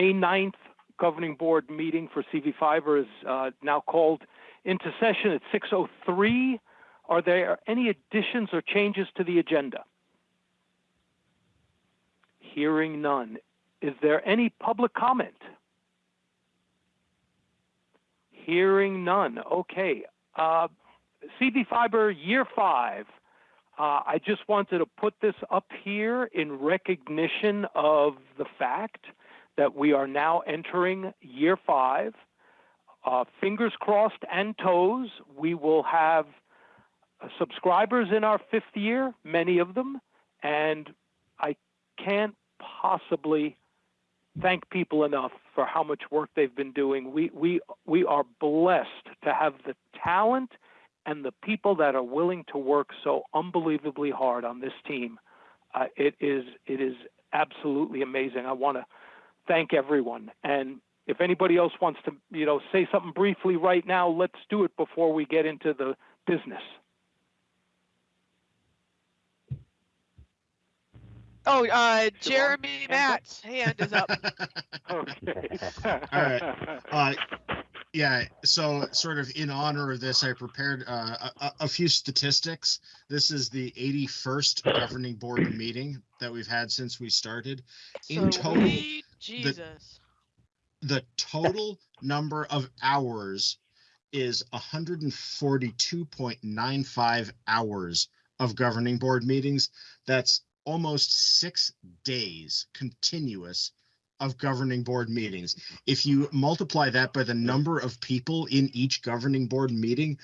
May 9th governing board meeting for CV Fiber is, uh, now called into session at 6:03. Are there any additions or changes to the agenda? Hearing none. Is there any public comment? Hearing none. Okay. Uh, CV Fiber Year 5. Uh, I just wanted to put this up here in recognition of the fact that we are now entering Year 5. Uh, fingers crossed and toes, we will have uh, subscribers in our fifth year, many of them, and I can't possibly thank people enough for how much work they've been doing. We we we are blessed to have the talent and the people that are willing to work so unbelievably hard on this team. Uh, it is it is absolutely amazing. I want to thank everyone. And if anybody else wants to, you know, say something briefly right now, let's do it before we get into the business. Oh, uh, Jeremy hand? Matt's hand is up. Okay. All right. Uh, yeah, so sort of in honor of this, I prepared uh, a, a- a few statistics. This is the 81st governing board meeting that we've had since we started. In So total, we- Jesus. The total number of hours is 142.95 hours of governing board meetings. That's almost six days continuous of governing board meetings. If you multiply that by the number of people in each governing board meeting,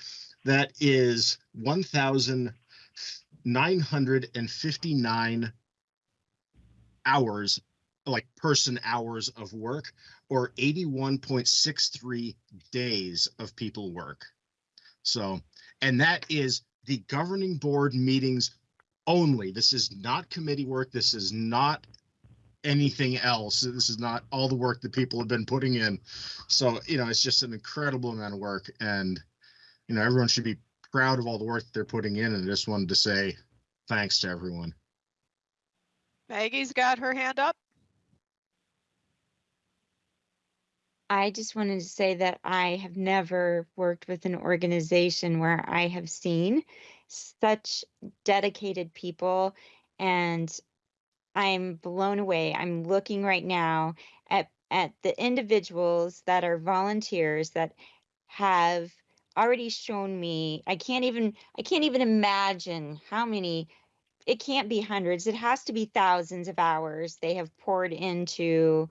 that is 1,959 hours, like person hours of work, or 81.63 days of people work. So, and that is the governing board meetings only. This is not committee work. This is not anything else. This is not all the work that people have been putting in. So, you know, it's just an incredible amount of work and, you know, everyone should be proud of all the work that they're putting in. And I just wanted to say thanks to everyone. Maggie's got her hand up. I just wanted to say that I have never worked with an organization where I have seen such dedicated people and I'm blown away. I'm looking right now at at the individuals that are volunteers that have already shown me I can't even I can't even imagine how many it can't be hundreds. It has to be thousands of hours they have poured into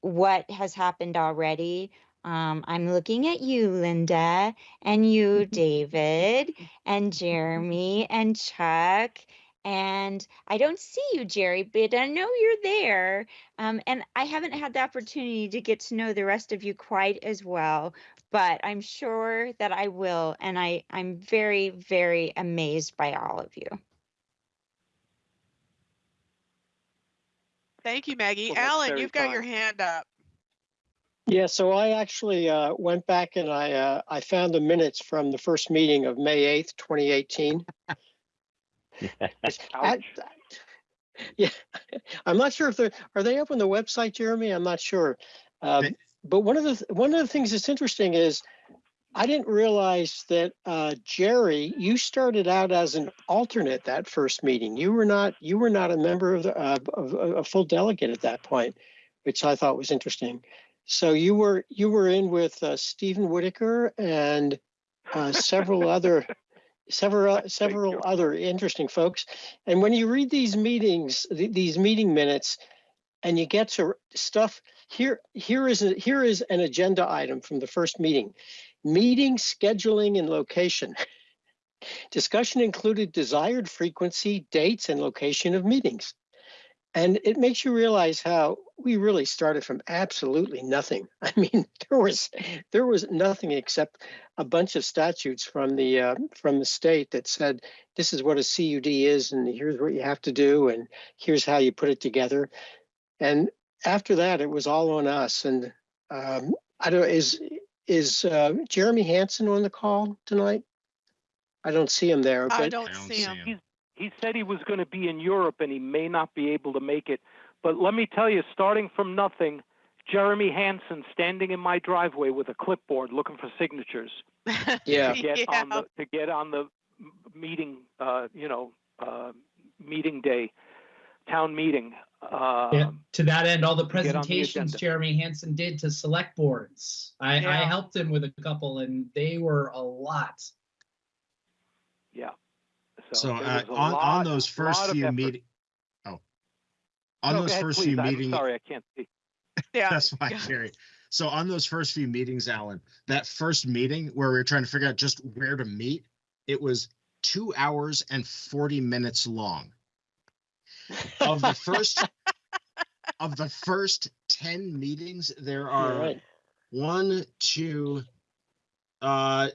what has happened already. Um, I'm looking at you, Linda, and you, David, and Jeremy, and Chuck. And I don't see you, Jerry, but I know you're there. Um, and I haven't had the opportunity to get to know the rest of you quite as well, but I'm sure that I will. And I, I'm very, very amazed by all of you. Thank you, Maggie. Well, Alan, you've got your hand up. Yeah, so I actually uh, went back and I uh, I found the minutes from the first meeting of May eighth, twenty eighteen. Yeah, I'm not sure if they're are they up on the website, Jeremy? I'm not sure. Um, but one of the one of the things that's interesting is I didn't realize that uh, Jerry, you started out as an alternate that first meeting. You were not you were not a member of the uh, of, a full delegate at that point, which I thought was interesting. So you were you were in with uh, Stephen Whitaker and uh, several other several several other interesting folks. And when you read these meetings, th- these meeting minutes, and you get to stuff here, here is a, here is an agenda item from the first meeting: meeting scheduling and location. Discussion included desired frequency, dates, and location of meetings. And it makes you realize how we really started from absolutely nothing. I mean, there was there was nothing except a bunch of statutes from the uh, from the state that said this is what a CUD is, and here's what you have to do, and here's how you put it together. And after that, it was all on us. And um, I don't is is uh, Jeremy Hansen on the call tonight? I don't see him there, I but don't I don't see see him. him. He said he was going to be in Europe and he may not be able to make it, But let me tell you, starting from nothing, Jeremy Hansen standing in my driveway with a clipboard looking for signatures Yeah. to get on the to get on the meeting, uh, you know, uh, meeting day, town meeting. Uh, Yeah, to that end, all the get the presentations. Jeremy Hansen did to select boards. I, I helped him with a couple and they were a lot. Yeah. So there uh, on, lot- on those first few meetings, oh. On No, those ahead, first please. few meetings, sorry, I can't see. Yeah. that's fine, yeah. Jerry. So on those first few meetings, Alan, that first meeting where we were trying to figure out just where to meet, it was two hours and 40 minutes long. Of the first, of the first 10 meetings, there You're right. one, two, uh,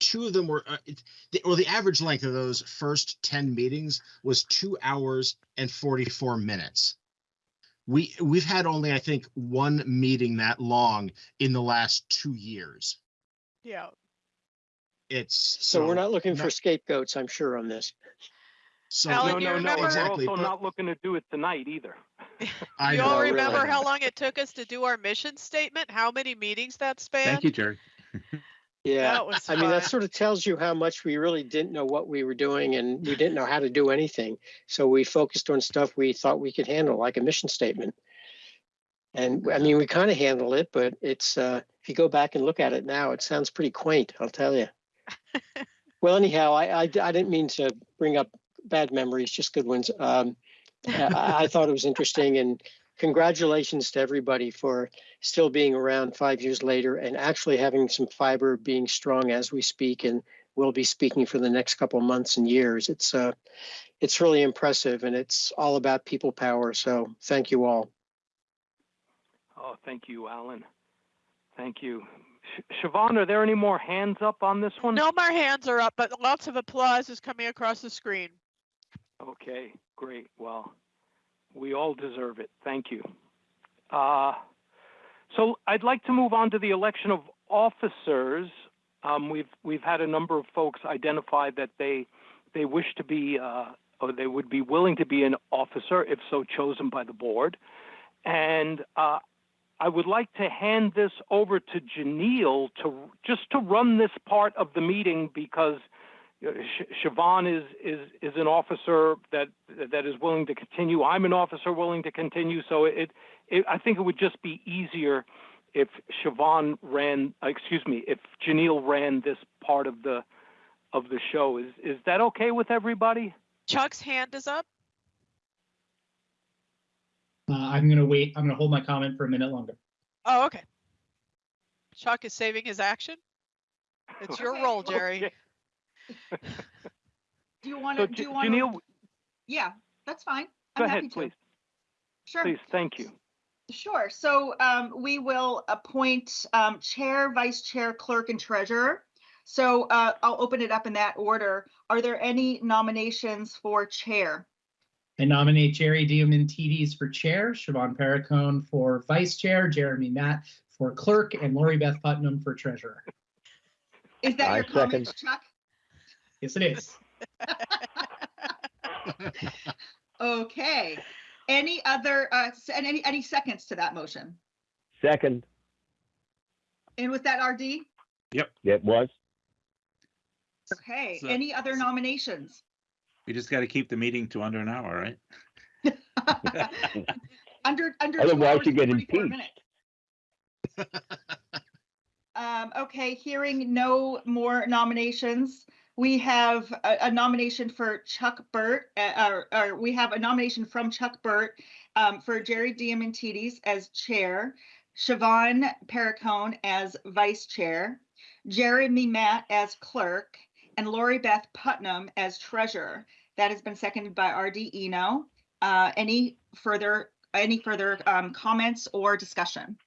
two of them were, uh, it- the, or the average length of those first 10 meetings was two hours and 44 minutes. We, we've had only, I think, one meeting that long in the last two years. Yeah. It's. So we're not looking no- for scapegoats, I'm sure, on this. So, Alan, No, no, no, remember- we're also but not looking to do it tonight either. I you know, all remember I know. how long it took us to do our mission statement? How many meetings that spanned? Thank you, Jerry. Yeah. That was I mean, that sort of tells you how much we really didn't know what we were doing and we didn't know how to do anything. So we focused on stuff we thought we could handle, like a mission statement. And I mean, we kind of handled it, but it's, uh, if you go back and look at it now, it sounds pretty quaint, I'll tell you. Well, anyhow, I, I, I didn't mean to bring up bad memories, just good ones. Um, I, I thought it was interesting and congratulations to everybody for still being around five years later and actually having some fiber being strong as we speak and will be speaking for the next couple of months and years. It's uh, it's really impressive and it's all about people power. So thank you all. Oh, thank you, Alan. Thank you. Sh- Siobhan, are there any more hands up on this one? No more hands are up, but lots of applause is coming across the screen. Okay, great. Well, we all deserve it. Thank you. Uh, so I'd like to move on to the election of officers. Um, we've we've had a number of folks identify that they they wish to be uh, or they would be willing to be an officer if so chosen by the board, and uh, I would like to hand this over to Janelle to just to run this part of the meeting because Siobhan is, is, is an officer that, that is willing to continue. I'm an officer willing to continue. So it, it, I think it would just be easier if Siobhan ran, uh, excuse me, if Janelle ran this part of the, of the show. Is, is that okay with everybody? Chuck's hand is up. Uh, I'm gonna wait, I'm gonna hold my comment for a minute longer. Oh, okay. Chuck is saving his action. It's your Okay. role, Jerry. Okay. Do you want So to, do you want Janelle, to? Yeah, that's fine. go I'm happy ahead, to. please. Sure, Please, thank you. sure. So um, we will appoint um, chair, vice chair, clerk, and treasurer. So uh, I'll open it up in that order. Are there any nominations for chair? I nominate Jerry Diamantides for chair, Siobhan Perricone for vice chair, Jeremy Matt for clerk, and Lori Beth Putnam for treasurer. Is that I your comment, Chuck? Yes, it is. Okay. Any other, uh, s- and any, any seconds to that motion? Second, And with that, RD? Yep. It was. Okay, So- any other nominations? We just got to keep the meeting to under an hour, right? Under, under. two Otherwise hours you and get 44 impeached. minutes. Um, okay, hearing no more nominations, we have a, a nomination for Chuck Burt, uh, or, or we have a nomination from Chuck Burt um, for Jerry Diamantides as chair, Siobhan Perricone as vice chair, Jeremy Matt as clerk, and Lori Beth Putnam as treasurer. That has been seconded by RD Eno. Uh, any further, any further um, comments or discussion?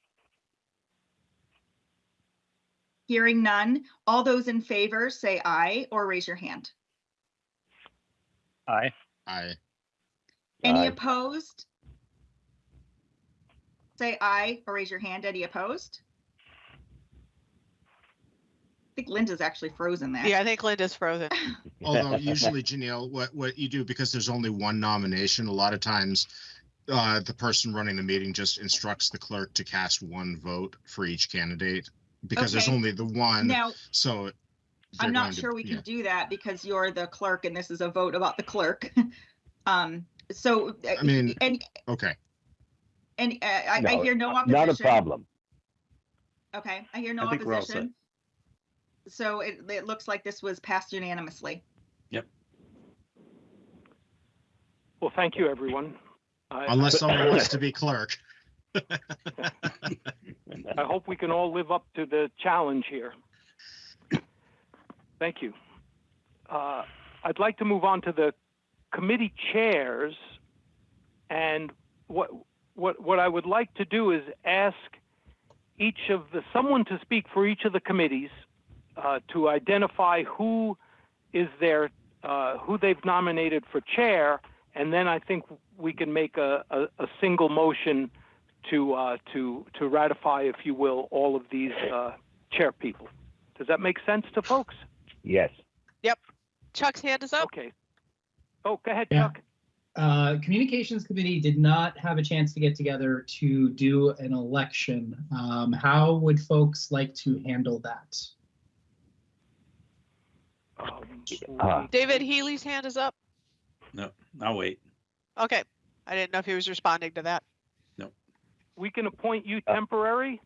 Hearing none, all those in favor say aye or raise your hand. Aye. Aye. Any Aye. opposed? Say aye or raise your hand. Any opposed? I think Linda's actually frozen there. Yeah, I think Linda's frozen. although usually Janelle, what, what you do, because there's only one nomination, a lot of times uh, the person running the meeting just instructs the clerk to cast one vote for each candidate because there's Okay. only the one, Now, so. they're I'm not going to- sure we yeah. can do that because you're the clerk and this is a vote about the clerk. Um, so. uh, I mean- And, Okay, and uh, I, I No, hear no opposition. Not a problem. Okay, I hear no I think we're all set. opposition. So it, it looks like this was passed unanimously. Yep. Well, thank you, everyone. I- unless someone wants to be clerk. I hope we can all live up to the challenge here. Thank you. Uh, I'd like to move on to the committee chairs. And what, what, what I would like to do is ask each of the, someone to speak for each of the committees uh, to identify who is their, uh, who they've nominated for chair. And then I think we can make a, a, a single motion to uh, to to ratify, if you will, all of these uh, chair people. Does that make sense to folks? Yes. Yep. Chuck's hand is up. Okay. Oh, go ahead, Yeah. Chuck. Uh, Communications Committee did not have a chance to get together to do an election. Um, how would folks like to handle that? Um, Uh, David Healy's hand is up. No, I'll wait. Okay. I didn't know if he was responding to that. We can appoint you temporary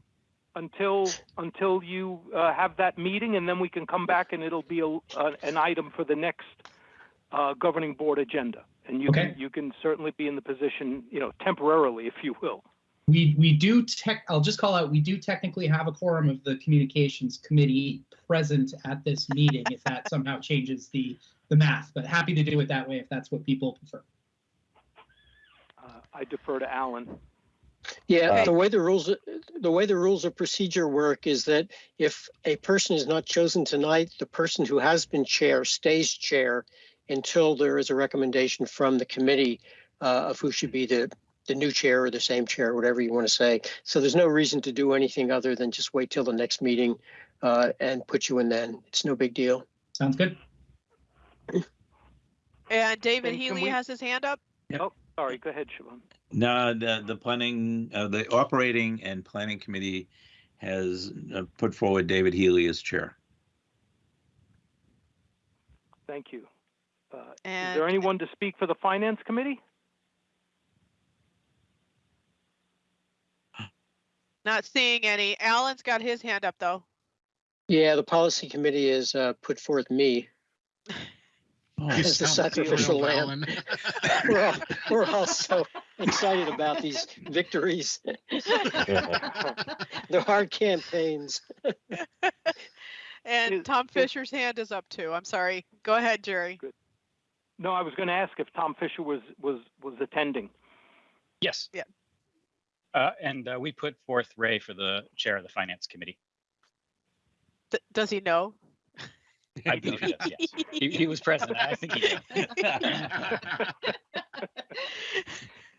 until until you uh, have that meeting, and then we can come back and it'll be a, uh, an item for the next uh, governing board agenda. And you Okay. can you can certainly be in the position, you know, temporarily, if you will. We, we do tech, I'll just call out, we do technically have a quorum of the Communications Committee present at this meeting, if that somehow changes the, the math, but happy to do it that way if that's what people prefer. Uh, I defer to Alan. Yeah, Okay. the way the rules, the way the rules of procedure work is that if a person is not chosen tonight, the person who has been chair stays chair until there is a recommendation from the committee uh, of who should be the, the new chair or the same chair, whatever you want to say. So there's no reason to do anything other than just wait till the next meeting uh, and put you in then. It's no big deal. Sounds good? And David And Healy we- has his hand up. Sorry, go ahead, Siobhan. No, the, the planning, uh, the operating and planning committee has uh, put forward David Healy as chair. Thank you. Uh, is there anyone to speak for the finance committee? Not seeing any. Alan's got his hand up though. Yeah, the policy committee has uh, put forth me. Oh, You As the sacrificial lamb. We're all, we're all so excited about these victories. They're hard campaigns. And Is- Tom is- Fisher's hand is up too. I'm sorry. Go ahead, Jerry. No, I was going to ask if Tom Fisher was was was attending. Yes. Yeah. Uh, and uh, we put forth Ray for the chair of the finance committee. D- does he know? I believe he does, yes. He, he was present. I think he did.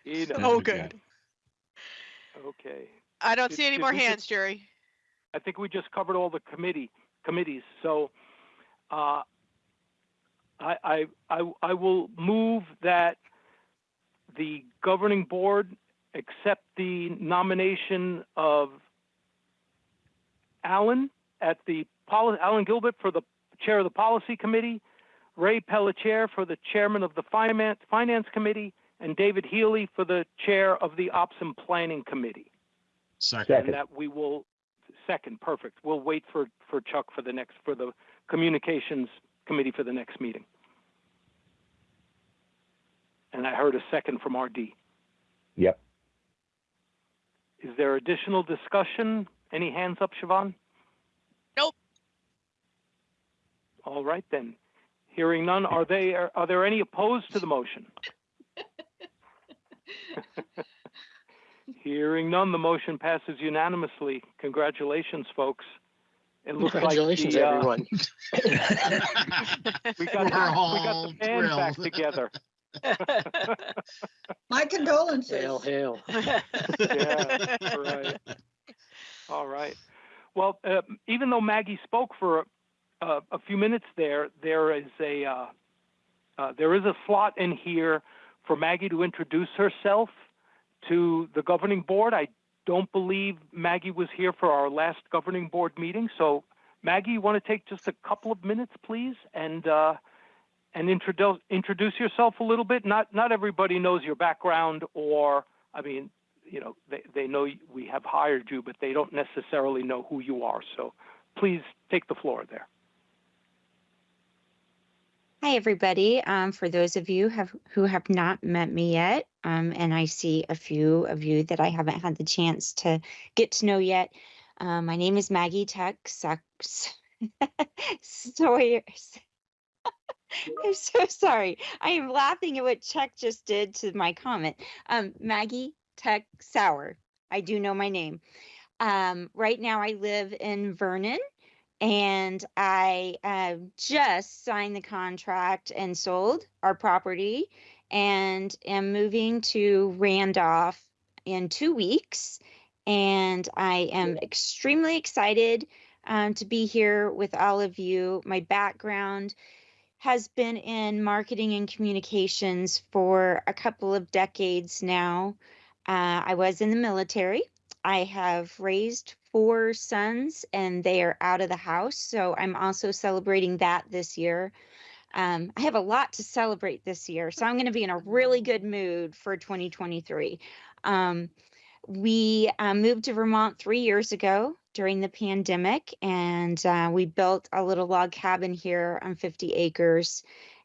You know. Oh, good. Okay. I don't Did- see any did more we just- hands, Jerry. I think we just covered all the committee committees. So uh, I, I I I will move that the governing board accept the nomination of Alan at the poli- Alan Gilbert for the chair of the policy committee, Ray Pelletier for the chairman of the finance finance committee, and David Healy for the chair of the ops and planning committee. Second, and that we will second perfect. We'll wait for for chuck for the next for the communications committee for the next meeting. And i heard a second from rd Yep. is there additional discussion? Any hands up siobhan? Nope. All right then hearing none are they are, are there any opposed to the motion Hearing none, the motion passes unanimously. Congratulations, folks. It looks like Congratulations, the, uh, everyone. We got, We're we got the band back together. My condolences. Hail, hail. Yeah, right. All right. Well, uh, even though Maggie spoke for uh, a few minutes there, there is a uh, uh, there is a slot in here for Maggie to introduce herself to the governing board. I don't believe Maggie was here for our last governing board meeting. So Maggie, you want to take just a couple of minutes, please, and uh, and introduce introduce yourself a little bit. Not not everybody knows your background, or I mean, you know, they they know we have hired you, but they don't necessarily know who you are. So please take the floor there. Hi, everybody. Um, for those of you have, who have not met me yet, um, and I see a few of you that I haven't had the chance to get to know yet, uh, my name is Maggie Tuck Sucks. Sawyer. I'm so sorry. I am laughing at what Chuck just did to my comment. Um, Maggie Tuck Sauer. I do know my name. Um, right now, I live in Vernon, and I uh, just signed the contract and sold our property and am moving to Randolph in two weeks. And I am extremely excited um, to be here with all of you. My background has been in marketing and communications for a couple of decades now. Uh, I was in the military. I have raised four sons and they are out of the house. So I'm also celebrating that this year. Um, I have a lot to celebrate this year. So I'm going to be in a really good mood for 2023. Um, we uh, moved to Vermont three years ago during the pandemic and uh, we built a little log cabin here on 50 acres.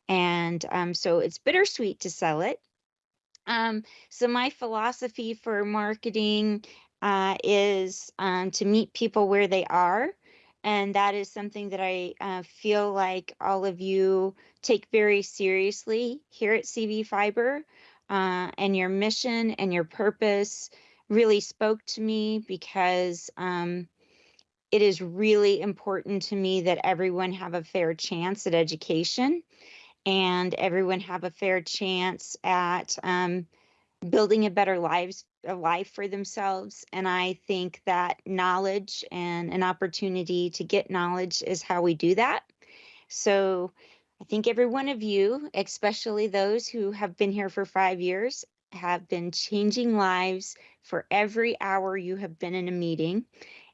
And um, so it's bittersweet to sell it. Um, so my philosophy for marketing uh, is um, to meet people where they are. And that is something that I uh, feel like all of you take very seriously here at CV Fiber. Uh, and your mission and your purpose really spoke to me because um, it is really important to me that everyone have a fair chance at education and everyone have a fair chance at um, building a better lives a life for themselves and i think that knowledge and an opportunity to get knowledge is how we do that. So i think every one of you especially those who have been here for five years have been changing lives for every hour you have been in a meeting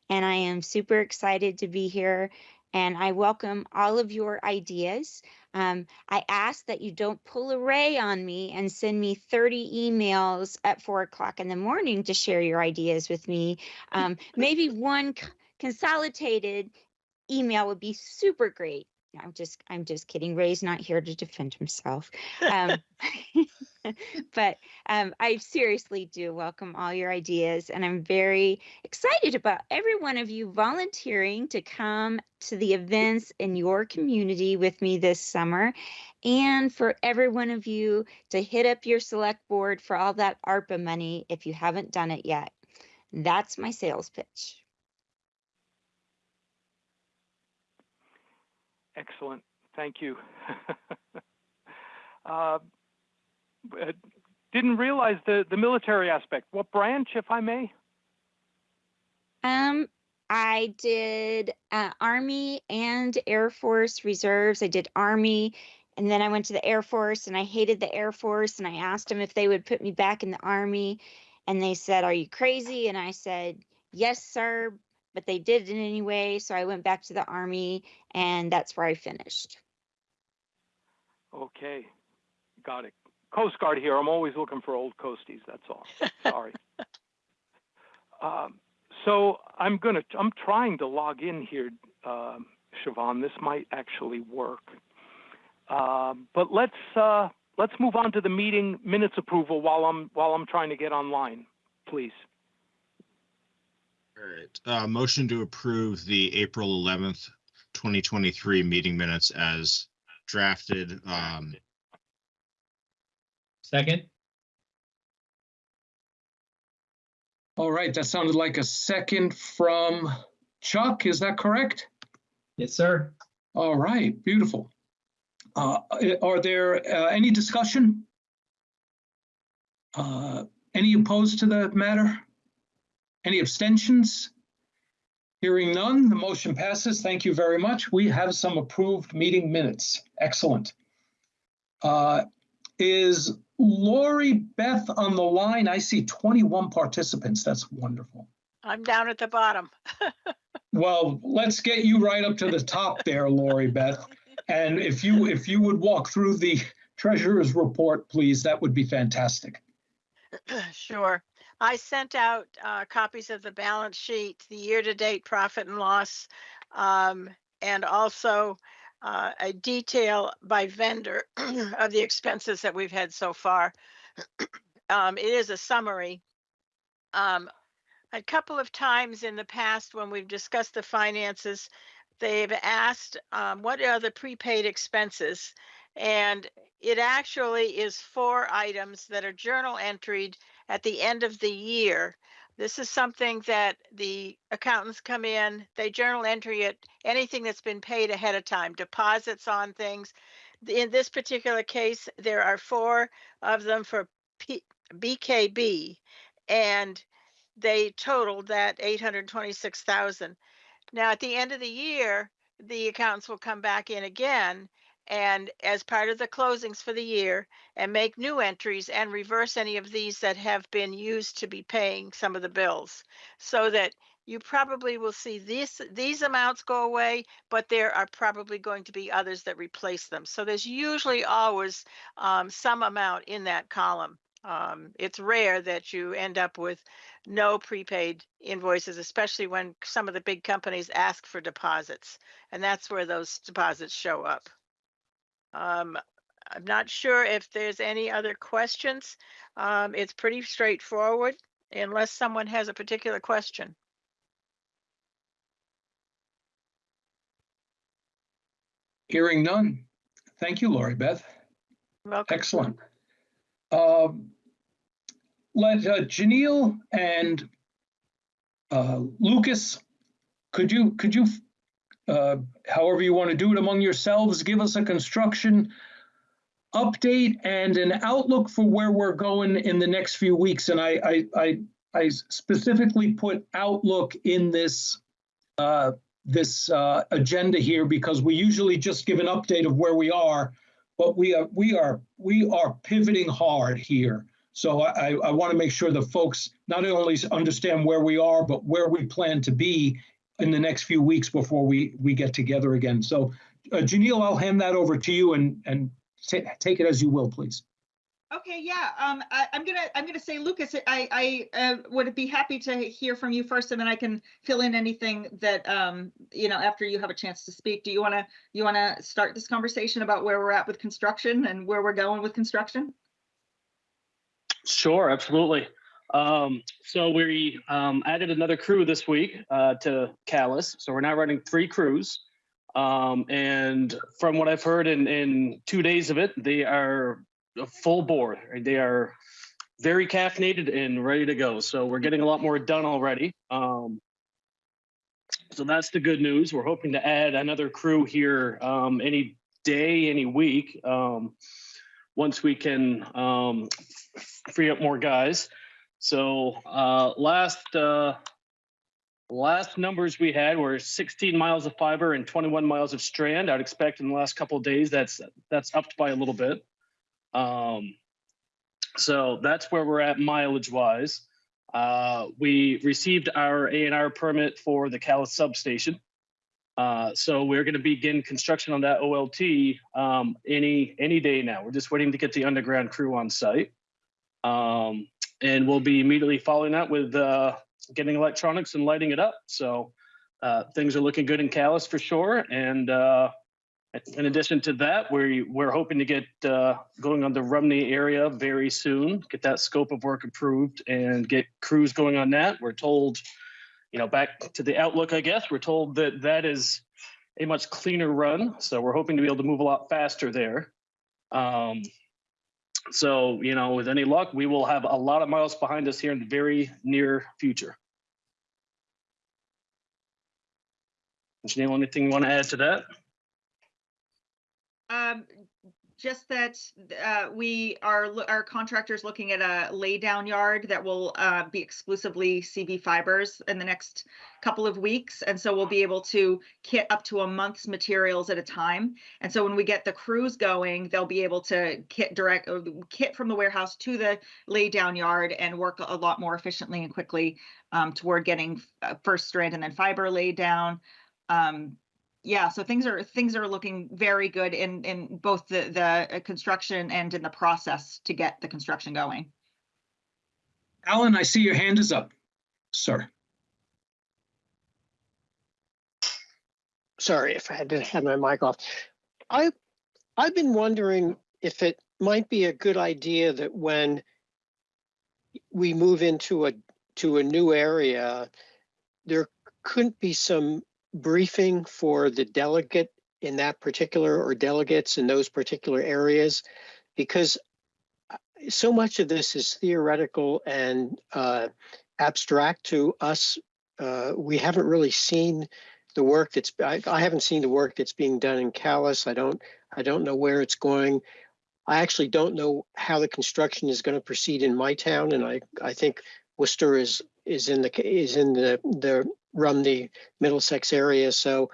and i am super excited to be here and i welcome all of your ideas um, I ask that you don't pull a ray on me and send me 30 emails at four o'clock in the morning to share your ideas with me. Um, maybe one consolidated email would be super great. I'm just, I'm just kidding. Ray's not here to defend himself. Um, but um, I seriously do welcome all your ideas, and I'm very excited about every one of you volunteering to come to the events in your community with me this summer, and for every one of you to hit up your select board for all that ARPA money if you haven't done it yet. That's my sales pitch. Excellent. Thank you. uh, didn't realize the, the military aspect. What branch, if I may? Um, I did uh, Army and Air Force reserves. I did Army, and then I went to the Air Force, and I hated the Air Force. And I asked them if they would put me back in the Army, and they said, "Are you crazy?" And I said, "Yes, sir." But they did it anyway, so I went back to the Army, and that's where I finished. Okay, got it. Coast Guard here. I'm always looking for old coasties. That's all. Sorry. um, so I'm gonna. I'm trying to log in here, um, Siobhan. This might actually work. Um, but let's uh, let's move on to the meeting minutes approval while I'm while I'm trying to get online, please. All right, uh, motion to approve the April eleventh, twenty twenty-three meeting minutes as drafted. Um, Second, All right, that sounded like a second from Chuck. Is that correct? yes, sir. All right, beautiful. Uh, Are there uh, any discussion? Uh, Any opposed to the matter? Any abstentions? Hearing none, the motion passes. Thank you very much. We have some approved meeting minutes. Excellent. Uh, is Lori Beth on the line? I see 21 participants. That's wonderful. I'm down at the bottom. Well, let's get you right up to the top there, Lori Beth. And if you, if you would walk through the treasurer's report, please, that would be fantastic. Sure. I sent out uh, copies of the balance sheet, the year-to-date profit and loss, um, and also uh, a detail by vendor of the expenses that we've had so far. Um, It is a summary. Um, A couple of times in the past, when we've discussed the finances, they've asked, um, what are the prepaid expenses? And it actually is four items that are journal entered at the end of the year. This is something that the accountants come in, they journal entry it, anything that's been paid ahead of time, deposits on things. In this particular case, there are four of them for P- BKB, and they totaled that eight hundred twenty-six thousand. Now, at the end of the year, the accountants will come back in again and as part of the closings for the year and make new entries and reverse any of these that have been used to be paying some of the bills. So that you probably will see these, these amounts go away, but there are probably going to be others that replace them. So there's usually always um, some amount in that column. Um, it's rare that you end up with no prepaid invoices, especially when some of the big companies ask for deposits. And that's where those deposits show up. Um, I'm not sure if there's any other questions. Um, it's pretty straightforward unless someone has a particular question. Hearing none. Thank you, Lori Beth. Welcome. Excellent. Um, Let uh, Janelle and uh, Lucas, could you, could you, uh, however you want to do it among yourselves, give us a construction update and an outlook for where we're going in the next few weeks? And I, I, I, I specifically put outlook in this, uh, this uh, agenda here because we usually just give an update of where we are, but we are, we are, we are pivoting hard here. So I, I want to make sure the folks not only understand where we are, but where we plan to be in the next few weeks before we, we get together again. So uh, Janelle, I'll hand that over to you and, and take it as you will, please. Okay, yeah, um, I, I'm gonna, I'm gonna say, Lucas, I, I, uh, would be happy to hear from you first, and then I can fill in anything that, um, you know, after you have a chance to speak. Do you wanna, you wanna start this conversation about where we're at with construction and where we're going with construction? Sure, absolutely. Um, so we um, added another crew this week uh, to Calais. So we're now running three crews. Um, and from what I've heard in, in two days of it, they are full bore. They are very caffeinated and ready to go. So we're getting a lot more done already. Um, so that's the good news. We're hoping to add another crew here um, any day, any week. Um, once we can um, free up more guys. So uh, last uh, last numbers we had were 16 miles of fiber and 21 miles of strand. I'd expect in the last couple of days that's that's upped by a little bit. Um, so that's where we're at mileage wise. Uh, we received our A and R permit for the Calais substation. Uh, so we're going to begin construction on that OLT um, any any day now. We're just waiting to get the underground crew on site, um, and we'll be immediately following that with uh, getting electronics and lighting it up. So uh, things are looking good in Calais for sure. And uh, in addition to that, we we're hoping to get uh, going on the Rumney area very soon. Get that scope of work approved and get crews going on that. We're told you know, back to the outlook, I guess, we're told that that is a much cleaner run. So we're hoping to be able to move a lot faster there. Um, so, you know, with any luck, we will have a lot of miles behind us here in the very near future. Janelle, anything you want to add to that? Um, just that uh, we are, our contractor's looking at a laydown yard that will uh, be exclusively CV Fiber's in the next couple of weeks. And so we'll be able to kit up to a month's materials at a time. And so when we get the crews going, they'll be able to kit direct, uh, kit from the warehouse to the laydown yard and work a lot more efficiently and quickly um, toward getting uh, first strand and then fiber laid down. Um, yeah, so things are things are looking very good in in both the the uh, construction and in the process to get the construction going. Alan, I see your hand is up, sir. sorry if I had to have my mic off. I, I've been wondering if it might be a good idea that when we move into a, to a new area, there couldn't be some briefing for the delegate in that particular or delegates in those particular areas? Because uh, so much of this is theoretical and uh, abstract to us. Uh, we haven't really seen the work that's I, I haven't seen the work that's being done in Calais. I don't I don't know where it's going. I actually don't know how the construction is going to proceed in my town, and I I think Worcester is is in the is in the the Rumney Middlesex area. So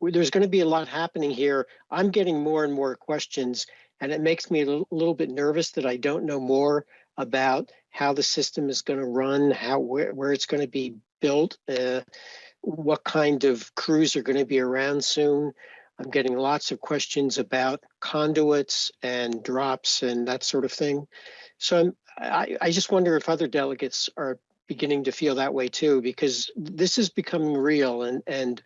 there's going to be a lot happening here. I'm getting more and more questions, and it makes me a little, little bit nervous that I don't know more about how the system is going to run, how where, where it's going to be built. Uh, what kind of crews are going to be around soon. I'm getting lots of questions about conduits and drops and that sort of thing. So I'm, I, I just wonder if other delegates are beginning to feel that way too, because this is becoming real. And, and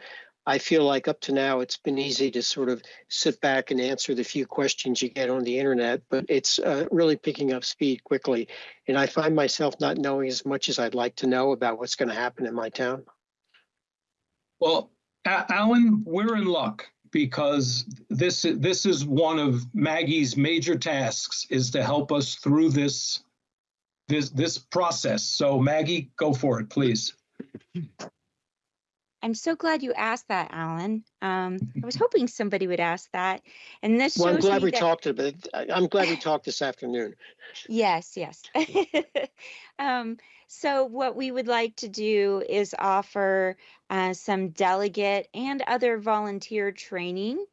I feel like up to now, it's been easy to sort of sit back and answer the few questions you get on the internet, but it's uh, really picking up speed quickly. And I find myself not knowing as much as I'd like to know about what's going to happen in my town. Well, Alan, we're in luck because this this is one of Maggie's major tasks is to help us through this this this process. So Maggie, go for it, please. I'm so glad you asked that, Alan. Um, I was hoping somebody would ask that. And this Well, I'm glad we that- talked about, I'm glad we talked this afternoon. Yes, yes. um, so what we would like to do is offer uh, some delegate and other volunteer training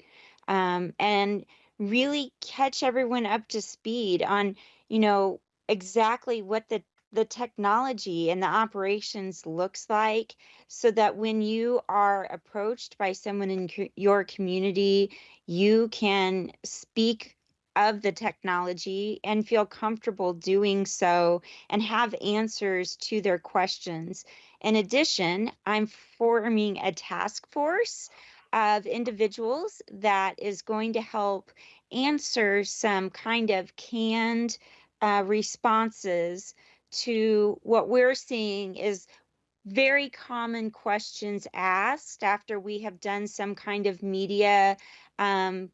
um, and really catch everyone up to speed on, you know, exactly what the the technology and the operations looks like so that when you are approached by someone in co- your community you can speak of the technology and feel comfortable doing so and have answers to their questions. In addition, I'm forming a task force of individuals that is going to help answer some kind of canned uh, responses to what we're seeing is very common questions asked after we have done some kind of media um,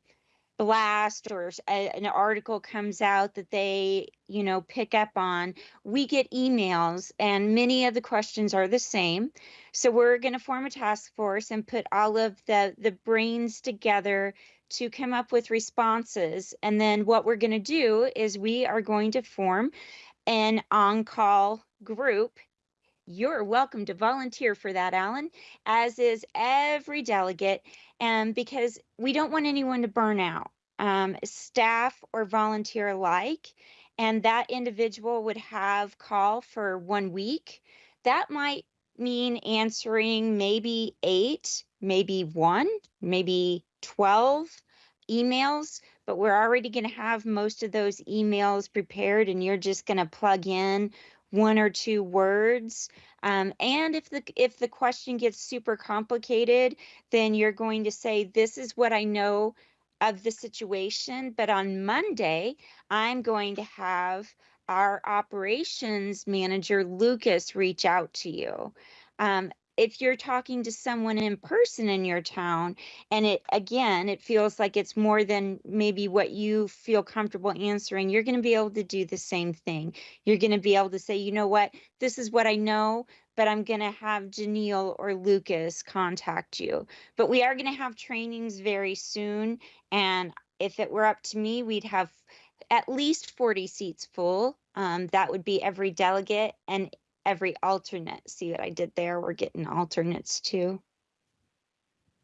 blast or a- an article comes out that they you know pick up on. We get emails and many of the questions are the same. So we're going to form a task force and put all of the the brains together to come up with responses and then what we're going to do is we are going to form an on-call group you're welcome to volunteer for that, Alan, as is every delegate, and because we don't want anyone to burn out, um, staff or volunteer alike. And that individual would have call for one week. That might mean answering maybe eight, maybe one, maybe 12 emails, but we're already going to have most of those emails prepared, and you're just going to plug in one or two words. Um, and if the if the question gets super complicated, then you're going to say, "This is what I know of the situation." But on Monday, I'm going to have our operations manager Lucas reach out to you. Um, if you're talking to someone in person in your town and it again it feels like it's more than maybe what you feel comfortable answering you're going to be able to do the same thing. You're going to be able to say you know what? This is what i know but i'm going to have janelle or lucas contact you. But we are going to have trainings very soon and if it were up to me, we'd have at least 40 seats full. Um, that would be every delegate and every alternate. See what I did there? We're getting alternates too.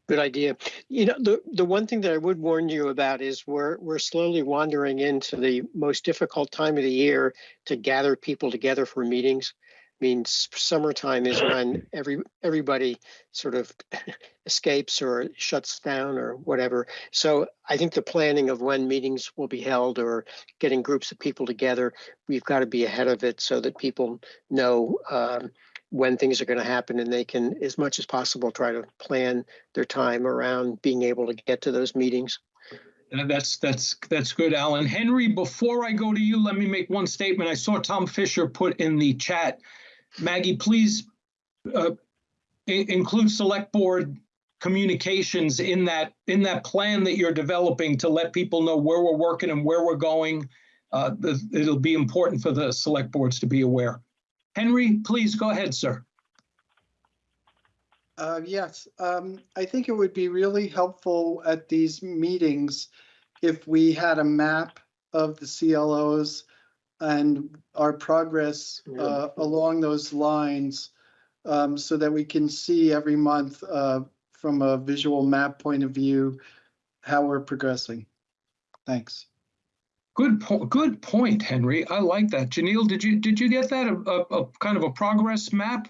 Good idea. You know, the, the one thing that I would warn you about is we're, we're slowly wandering into the most difficult time of the year to gather people together for meetings. I mean, summertime is when every, everybody sort of escapes or shuts down or whatever. So I think the planning of when meetings will be held or getting groups of people together, we've got to be ahead of it so that people know um, when things are going to happen and they can, as much as possible, try to plan their time around being able to get to those meetings. And that's, that's, that's good, Alan. Henry, before I go to you, let me make one statement. I saw Tom Fisher put in the chat. Maggie, please uh, include select board communications in that, in that plan that you're developing to let people know where we're working and where we're going. Uh, the- It'll be important for the select boards to be aware. Henry, please go ahead, sir. Uh, yes, um, I think it would be really helpful at these meetings if we had a map of the CLOs and our progress, uh, along those lines. Um, so that we can see every month, uh, from a visual map point of view, how we're progressing. Thanks. Good, po- good point, Henry. I like that. Janelle, did you, did you get that? A, a, a kind of a progress map?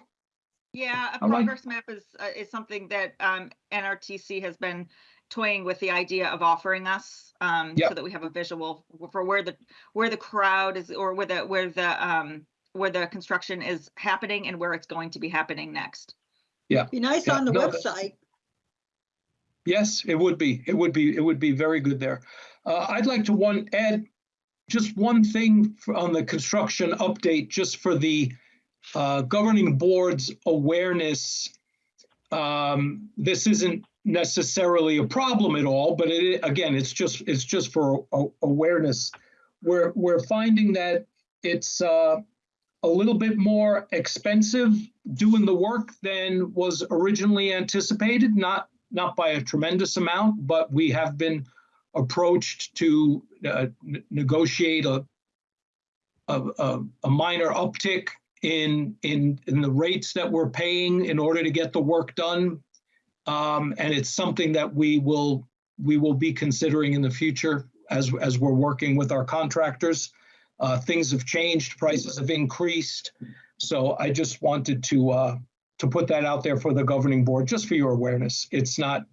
Yeah, a I like- progress map is, uh, is something that, um, NRTC has been toying with the idea of offering us. Um, Yep. so that we have a visual for where the, where the crowd is, or where the, where the, um, where the construction is happening and where it's going to be happening next. Yeah. Be nice Yeah, on the no, that- website. Yes, it would be. It would be, it would be very good there. Uh, I'd like to one, add just one thing for- on the construction update, just for the uh, governing board's awareness. Um, This isn't necessarily a problem at all, but it, again, it's just, it's just for a- awareness. We're, we're finding that it's uh, a little bit more expensive doing the work than was originally anticipated, not, not by a tremendous amount, but we have been approached to uh, negotiate a, a, a- a minor uptick in, in, in the rates that we're paying in order to get the work done. Um, and it's something that we will, we will be considering in the future as, as we're working with our contractors. Uh, things have changed, prices have increased. So I just wanted to, uh, to put that out there for the governing board, just for your awareness. It's not,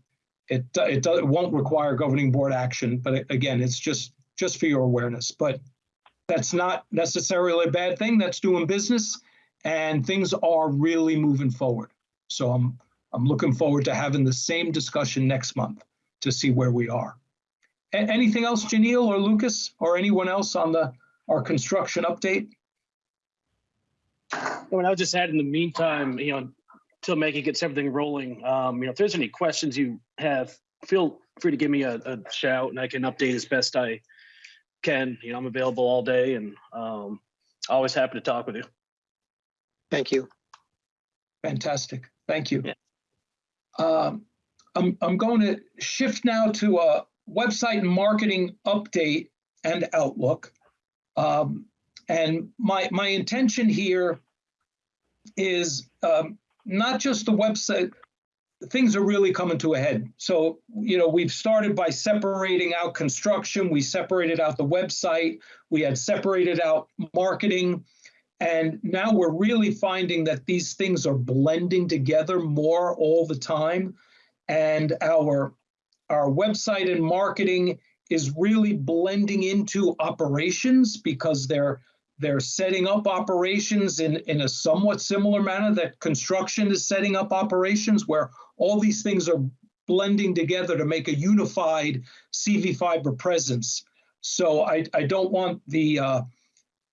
it, it do- it won't require governing board action, but it- again, it's just, just for your awareness. But that's not necessarily a bad thing. That's doing business and things are really moving forward. So I'm, I'm looking forward to having the same discussion next month to see where we are. A- anything else, Janelle or Lucas or anyone else on the, our construction update? Well, I would just add in the meantime, you know, till Maggie gets everything rolling, um, you know, if there's any questions you have, feel free to give me a, a shout and I can update as best I can. You know, I'm available all day and um, always happy to talk with you. Thank you. Fantastic. Thank you. Um, I'm, I'm going to shift now to a website marketing update and outlook. Um, and my, my intention here is um, not just the website, things are really coming to a head. So, you know, we've started by separating out construction, we separated out the website, we had separated out marketing. And now we're really finding that these things are blending together more all the time. And our, our website and marketing is really blending into operations because they're they're setting up operations in, in a somewhat similar manner that construction is setting up operations where all these things are blending together to make a unified CV fiber presence. So I, I don't want the uh,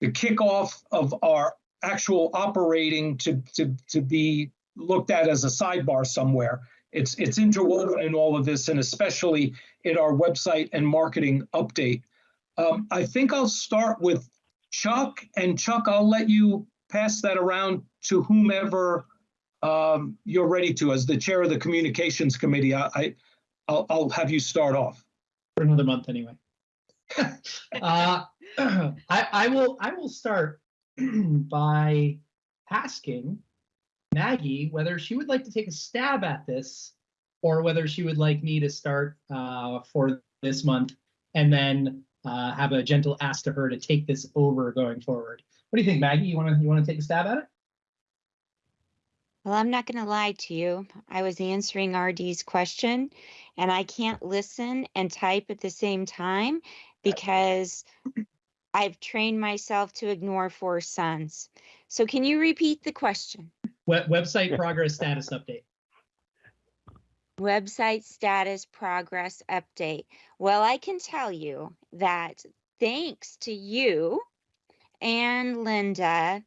the kickoff of our actual operating to, to, to be looked at as a sidebar somewhere. It's, it's interwoven in all of this and especially in our website and marketing update. Um, I think I'll start with Chuck and Chuck, I'll let you pass that around to whomever um, you're ready to. As the chair of the communications committee, I, I I'll, I'll have you start off. for another month anyway. Uh, I, I will I will start by asking Maggie whether she would like to take a stab at this or whether she would like me to start uh, for this month and then uh, have a gentle ask to her to take this over going forward. What do you think, Maggie? You want to you want to take a stab at it? Well, I'm not going to lie to you. I was answering RD's question and I can't listen and type at the same time because I've trained myself to ignore four sons. So can you repeat the question? Web- website progress status update. Website status progress update. Well, I can tell you that thanks to you and Linda,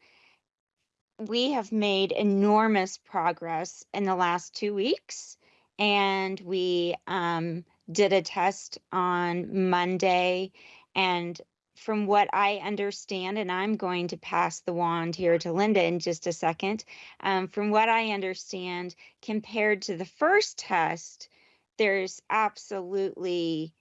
we have made enormous progress in the last two weeks. And we um, did a test on Monday. And from what I understand, and I'm going to pass the wand here to Linda in just a second. Um, from what I understand, compared to the first test, there's absolutely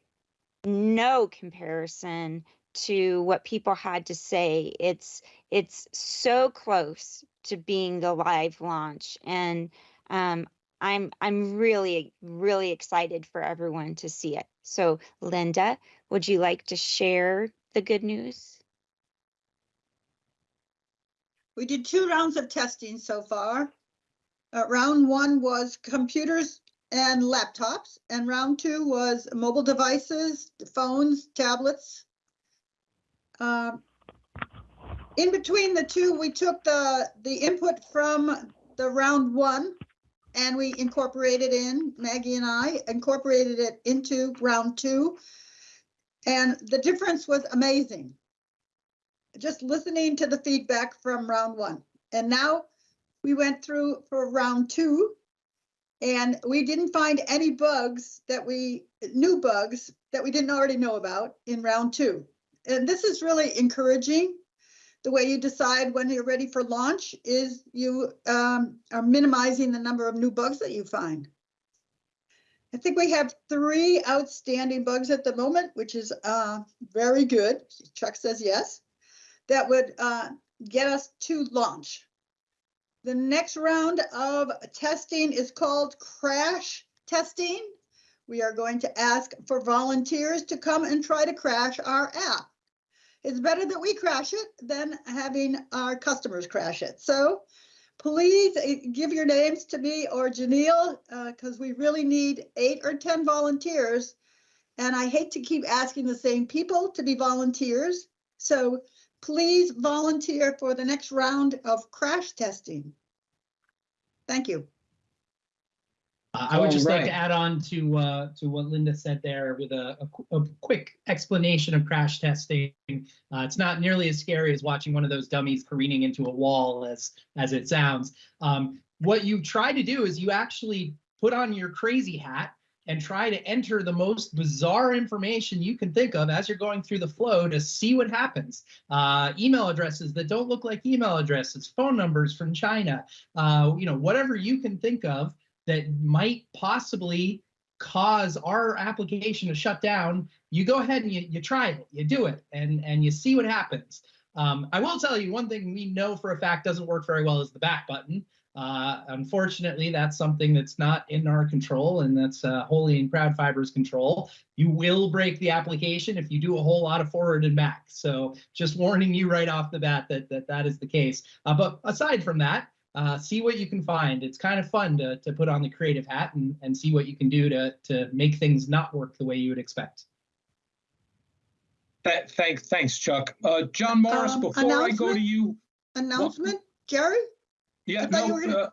no comparison to what people had to say. It's it's so close to being the live launch, and um, I'm I'm really really excited for everyone to see it. So, Linda, would you like to share the good news? We did two rounds of testing so far. Uh, round one was computers and laptops, and round two was mobile devices, phones, tablets. Um, in between the two, we took the the input from the round one, and we incorporated in Maggie and I incorporated it into round two, and the difference was amazing just listening to the feedback from round one. And now we went through for round two and we didn't find any bugs that we, new bugs that we didn't already know about in round two. And this is really encouraging. The way you decide when you're ready for launch is you um, are minimizing the number of new bugs that you find. I think we have three outstanding bugs at the moment, which is uh, very good. Chuck says yes that would uh, get us to launch. The next round of testing is called crash testing. We are going to ask for volunteers to come and try to crash our app. It's better that we crash it than having our customers crash it. So please eh, give your names to me or Janelle because uh, we really need eight or 10 volunteers. And I hate to keep asking the same people to be volunteers. So please volunteer for the next round of crash testing. Thank you. Uh, I would just like to add on to uh, to what Linda said there with a, a a quick explanation of crash testing. Uh, it's not nearly as scary as watching one of those dummies careening into a wall as as it sounds. Um, what you try to do is you actually put on your crazy hat and try to enter the most bizarre information you can think of as you're going through the flow to see what happens. Uh, email addresses that don't look like email addresses, phone numbers from China, uh, you know, whatever you can think of that might possibly cause our application to shut down, you go ahead and you, you try it, you do it, and, and you see what happens. Um, I will tell you one thing we know for a fact doesn't work very well is the back button. Uh, unfortunately, that's something that's not in our control and that's uh, wholly in CrowdFiber's control. You will break the application if you do a whole lot of forward and back. So just warning you right off the bat that that, that is the case. Uh, but aside from that, uh, see what you can find. It's kind of fun to, to put on the creative hat and, and see what you can do to, to make things not work the way you would expect. That, thank, thanks, Chuck. Uh, John Morris, Um, before I go to you, Announcement, Jerry? yeah, I thought you no, were gonna uh,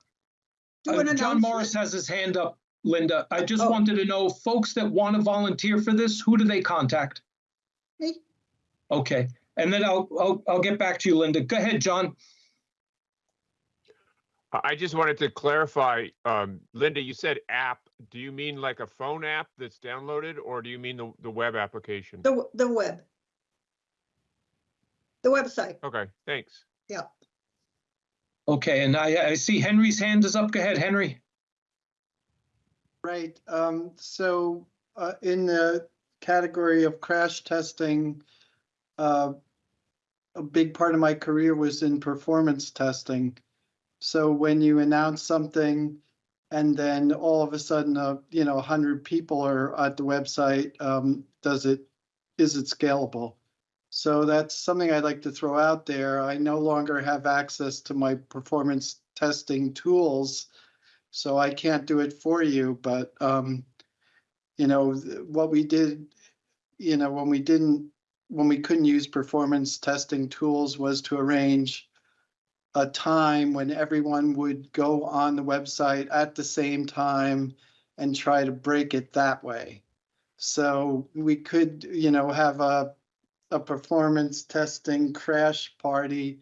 Do uh, an John? Morris has his hand up, Linda. I just Oh. wanted to know, folks that want to volunteer for this, who do they contact? Me? Okay, and then I'll, I'll, I'll get back to you, Linda. Go ahead, John. I I just wanted to clarify, um, Linda, you said app. Do you mean like a phone app that's downloaded or do you mean the, the web application? The, the web. The website, Okay, thanks. yeah. Okay, and I, I see Henry's hand is up. Go ahead, Henry. Right, um, so, uh, in the category of crash testing, uh, a big part of my career was in performance testing. So when you announce something and then all of a sudden, uh, you know, a hundred people are at the website, um, does it, is it scalable? So that's something I'd like to throw out there. I no longer have access to my performance testing tools. So I can't do it for you, but, um, you know, what we did, you know, when we didn't, when we couldn't use performance testing tools was to arrange a time when everyone would go on the website at the same time and try to break it that way. So we could, you know, have a, a performance testing crash party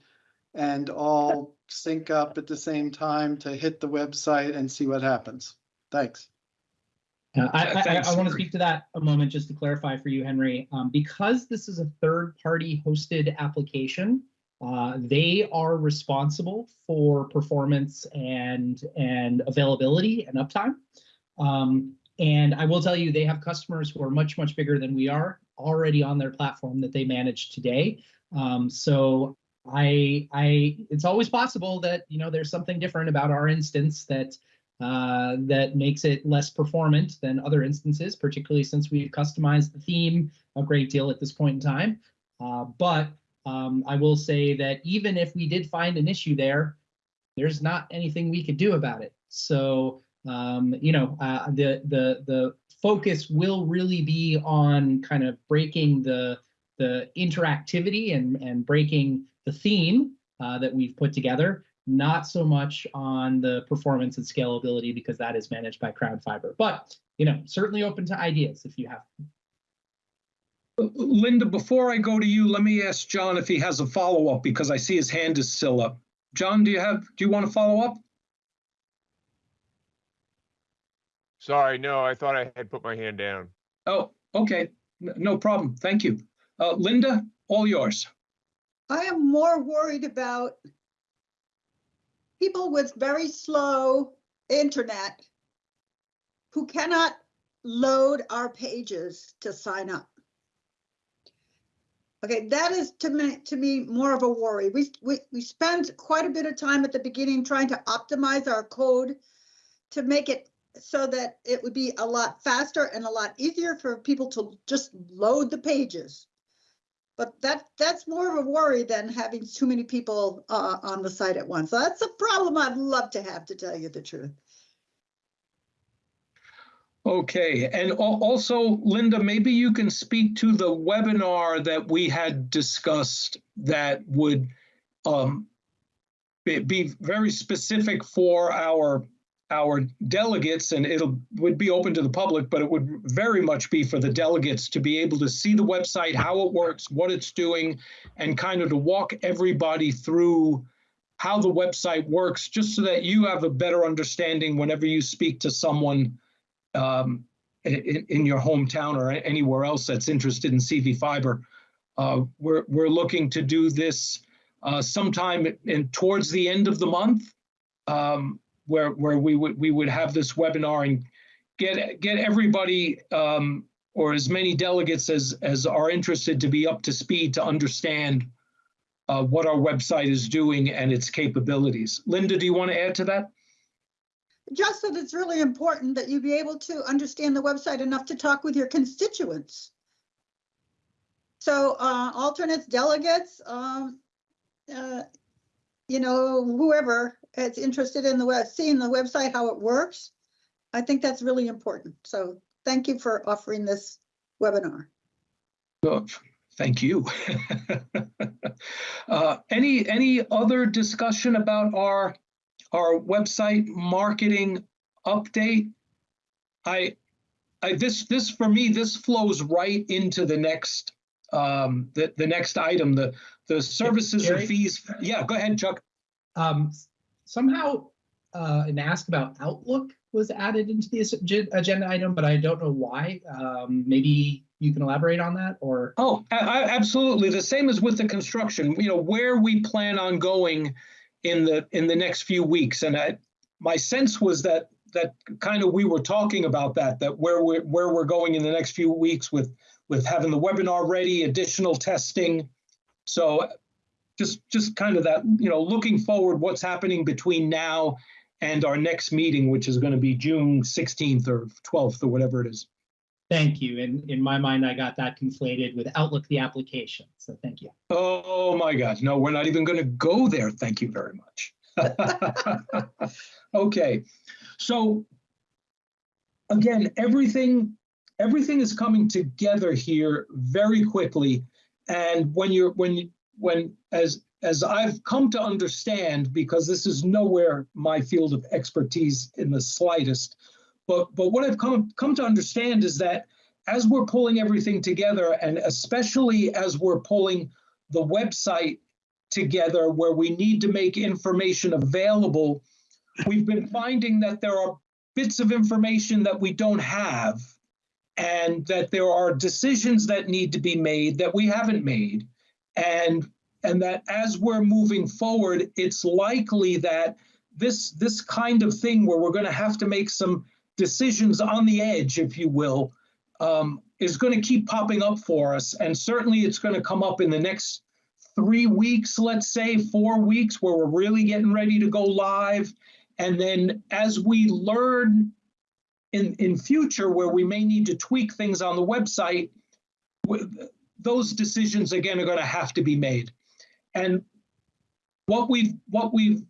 and all sync up at the same time to hit the website and see what happens. Thanks. Uh, I, I, Thanks, I want to speak to that a moment just to clarify for you, Henry. Um, because this is a third-party hosted application, uh, they are responsible for performance and and availability and uptime. Um, and I will tell you, they have customers who are much much bigger than we are already on their platform that they manage today. Um, so I I it's always possible that you know there's something different about our instance that uh, that makes it less performant than other instances, particularly since we've customized the theme a great deal at this point in time. Uh, but um, I will say that even if we did find an issue there, there's not anything we could do about it. So um, you know, uh, the the the focus will really be on kind of breaking the the interactivity and and breaking the theme uh, that we've put together not so much on the performance and scalability because that is managed by CrowdFiber. But you know, certainly open to ideas if you have. Linda, before I go to you, let me ask John if he has a follow-up because I see his hand is still up. John, do you have, do you want to follow up? Sorry, no, I thought I had put my hand down. Oh, okay, N- no problem. Thank you. Uh, Linda, all yours. I am more worried about people with very slow internet who cannot load our pages to sign up. Okay, that is to me, to me more of a worry. We, we, we spend quite a bit of time at the beginning trying to optimize our code to make it so that it would be a lot faster and a lot easier for people to just load the pages. But that, that's more of a worry than having too many people uh, on the site at once. So that's a problem I'd love to have, to tell you the truth. Okay, and also, Linda, maybe you can speak to the webinar that we had discussed that would um, be, be very specific for our our delegates, and it'll would be open to the public, but it would very much be for the delegates to be able to see the website, how it works, what it's doing, and kind of to walk everybody through how the website works, just so that you have a better understanding whenever you speak to someone um, in, in your hometown or anywhere else that's interested in CV fiber. Uh, we're, we're looking to do this uh, sometime in towards the end of the month, um, where where we would we would have this webinar and get get everybody um, or as many delegates as as are interested to be up to speed to understand uh, what our website is doing and its capabilities. Linda, do you want to add to that? Just that it's really important that you be able to understand the website enough to talk with your constituents. So uh, alternates, delegates, um, uh, you know, whoever is interested in the web, seeing the website, how it works. I think that's really important. So thank you for offering this webinar. Thank you. Uh, Any, any other discussion about our, our website marketing update? I, I, this, this, for me, this flows right into the next, um, the, the next item, the, the services or Jerry? fees. Yeah, go ahead, Chuck. Um, somehow, uh, an ask about Outlook was added into the agenda item, but I don't know why. Um, maybe you can elaborate on that or? Oh, a- absolutely. The same as with the construction, you know, where we plan on going in the, in the next few weeks. And I, my sense was that that kind of we were talking about that, that where we're, where we're going in the next few weeks with, with having the webinar ready, additional testing. So just, just kind of that, you know, looking forward, what's happening between now and our next meeting, which is going to be June 16th or 12th or whatever it is. Thank you. And in my mind, I got that conflated with Outlook, the application. So thank you. Oh my God, no, we're not even going to go there. Thank you very much. Okay, so again, everything, everything is coming together here very quickly. And when you're, when, you when, as, as I've come to understand, because this is nowhere my field of expertise in the slightest, but, but what I've come, come to understand is that as we're pulling everything together, and especially as we're pulling the website together where we need to make information available, we've been finding that there are bits of information that we don't have and that there are decisions that need to be made that we haven't made. And and that as we're moving forward, it's likely that this this kind of thing where we're going to have to make some decisions on the edge, if you will, um, is going to keep popping up for us. And certainly it's going to come up in the next three weeks, let's say, four weeks, where we're really getting ready to go live. And then as we learn in, in future where we may need to tweak things on the website, those decisions again are going to have to be made. And what we've what we've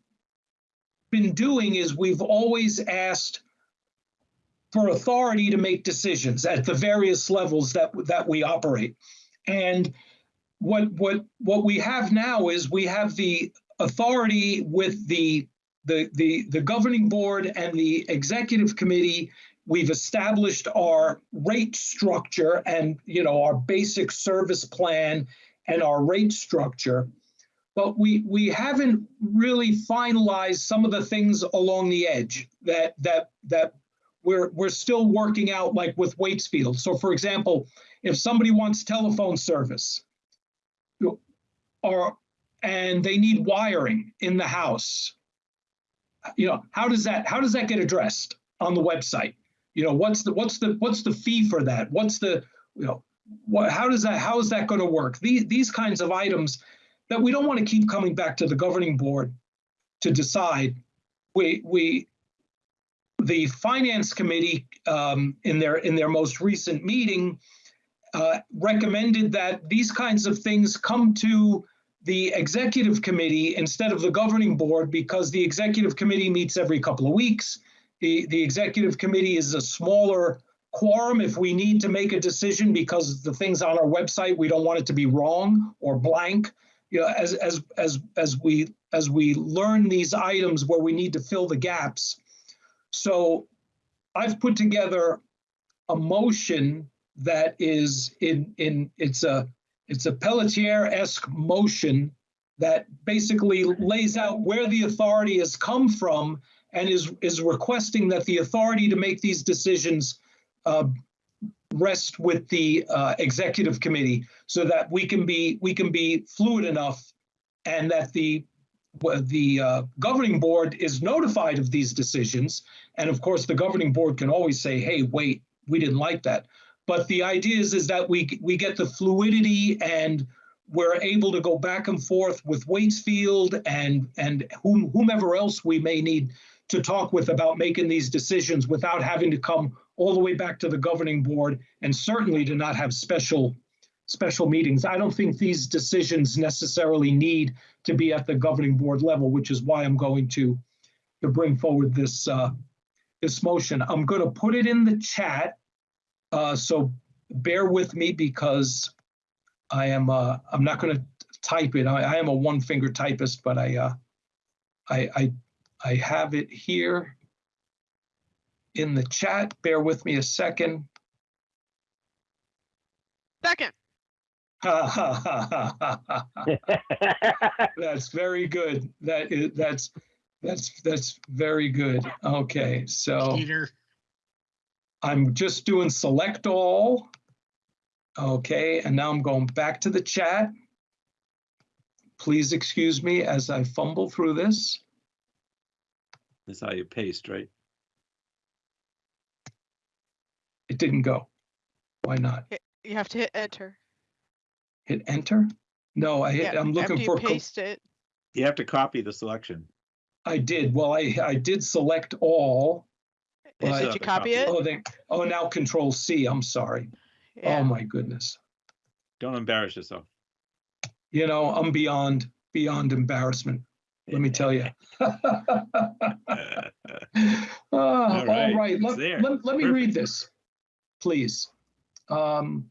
been doing is we've always asked for authority to make decisions at the various levels that that we operate. And what what what we have now is we have the authority with the the the the governing board and the executive committee we've established our rate structure and you know our basic service plan and our rate structure but we we haven't really finalized some of the things along the edge that that that we're we're still working out like with Waitsfield. So for example if somebody wants telephone service or and they need wiring in the house you know how does that how does that get addressed on the website? You know what's the what's the what's the fee for that? What's the you know what how does that how is that going to work? These these kinds of items that we don't want to keep coming back to the governing board to decide. We we the finance committee um, in their in their most recent meeting uh, recommended that these kinds of things come to the executive committee instead of the governing board because the executive committee meets every couple of weeks. The, the executive committee is a smaller quorum if we need to make a decision because the things on our website, we don't want it to be wrong or blank. You know, as, as, as, as we, as we learn these items where we need to fill the gaps. So I've put together a motion that is in, in, it's a, it's a Pelletier-esque motion that basically lays out where the authority has come from and is, is requesting that the authority to make these decisions uh, rest with the uh, executive committee so that we can be, we can be fluid enough and that the, the uh, governing board is notified of these decisions. And of course, the governing board can always say, hey, wait, we didn't like that. But the idea is, is that we we get the fluidity and we're able to go back and forth with Waitsfield and and whom, whomever else we may need to talk with about making these decisions without having to come all the way back to the governing board and certainly to not have special special meetings. I don't think these decisions necessarily need to be at the governing board level, which is why I'm going to to bring forward this uh, this motion. I'm going to put it in the chat uh, so bear with me because I am uh, I'm not going to type it. I, I, am a one finger typist, but I, uh, I I I have it here in the chat. Bear with me a second. Second. that's very good. That is that's that's that's very good. Okay, so Peter. I'm just doing select all. Okay, and now I'm going back to the chat. Please excuse me as I fumble through this. That's how you paste, right? It didn't go. Why not? You have to hit enter. Hit enter? No, I hit, Yeah, I'm looking after you for, co- paste it. You have to copy the selection. I did, well, I, I did select all. You but- Did you copy it? Oh, they, oh, now control C, I'm sorry. Oh, Yeah. my goodness. Don't embarrass yourself. You know, I'm beyond, beyond embarrassment, let me tell you. All right, right, it's let, there. let, let me Perfect. read this, please. Um,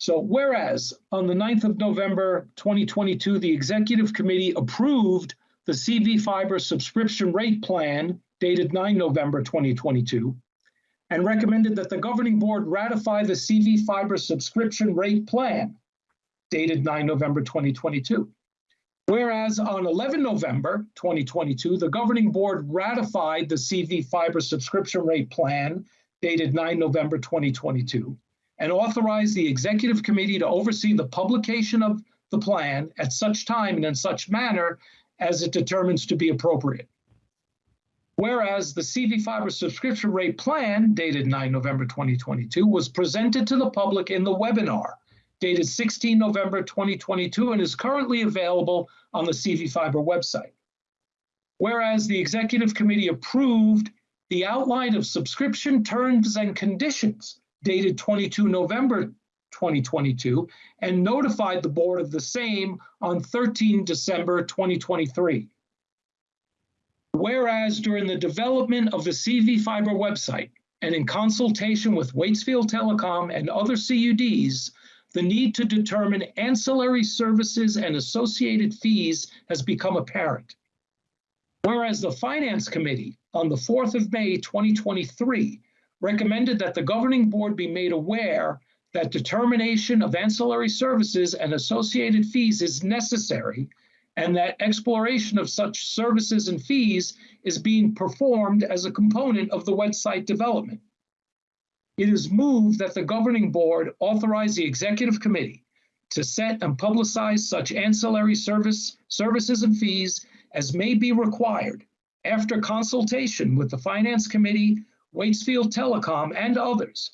So whereas on the 9th of November 2022, the Executive Committee approved the CV Fiber subscription rate plan dated 9 November 2022 and recommended that the governing board ratify the CV Fiber subscription rate plan dated 9 November 2022. Whereas on 11 November 2022, the governing board ratified the CV Fiber subscription rate plan dated 9 November 2022 and authorize the executive committee to oversee the publication of the plan at such time and in such manner as it determines to be appropriate. Whereas the CV Fiber subscription rate plan dated 9 November 2022 was presented to the public in the webinar dated 16 November 2022 and is currently available on the CV Fiber website. Whereas the executive committee approved the outline of subscription terms and conditions dated 22 November 2022 and notified the board of the same on 13 December 2023. Whereas during the development of the CV Fiber website and in consultation with Waitsfield Telecom and other CUDs, the need to determine ancillary services and associated fees has become apparent. Whereas the Finance Committee on the 4th of May 2023 recommended that the governing board be made aware that determination of ancillary services and associated fees is necessary and that exploration of such services and fees is being performed as a component of the website development. It is moved that the governing board authorize the executive committee to set and publicize such ancillary service, services and fees as may be required after consultation with the finance committee, Waitsfield Telecom, and others,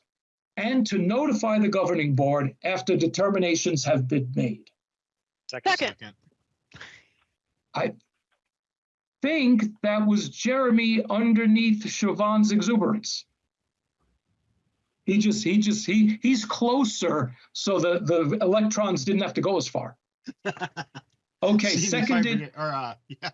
and to notify the governing board after determinations have been made. Second. I think that was Jeremy underneath Siobhan's exuberance. He just, he just, he, he's closer, so the, the electrons didn't have to go as far. Okay, CV seconded, Or, uh, yeah.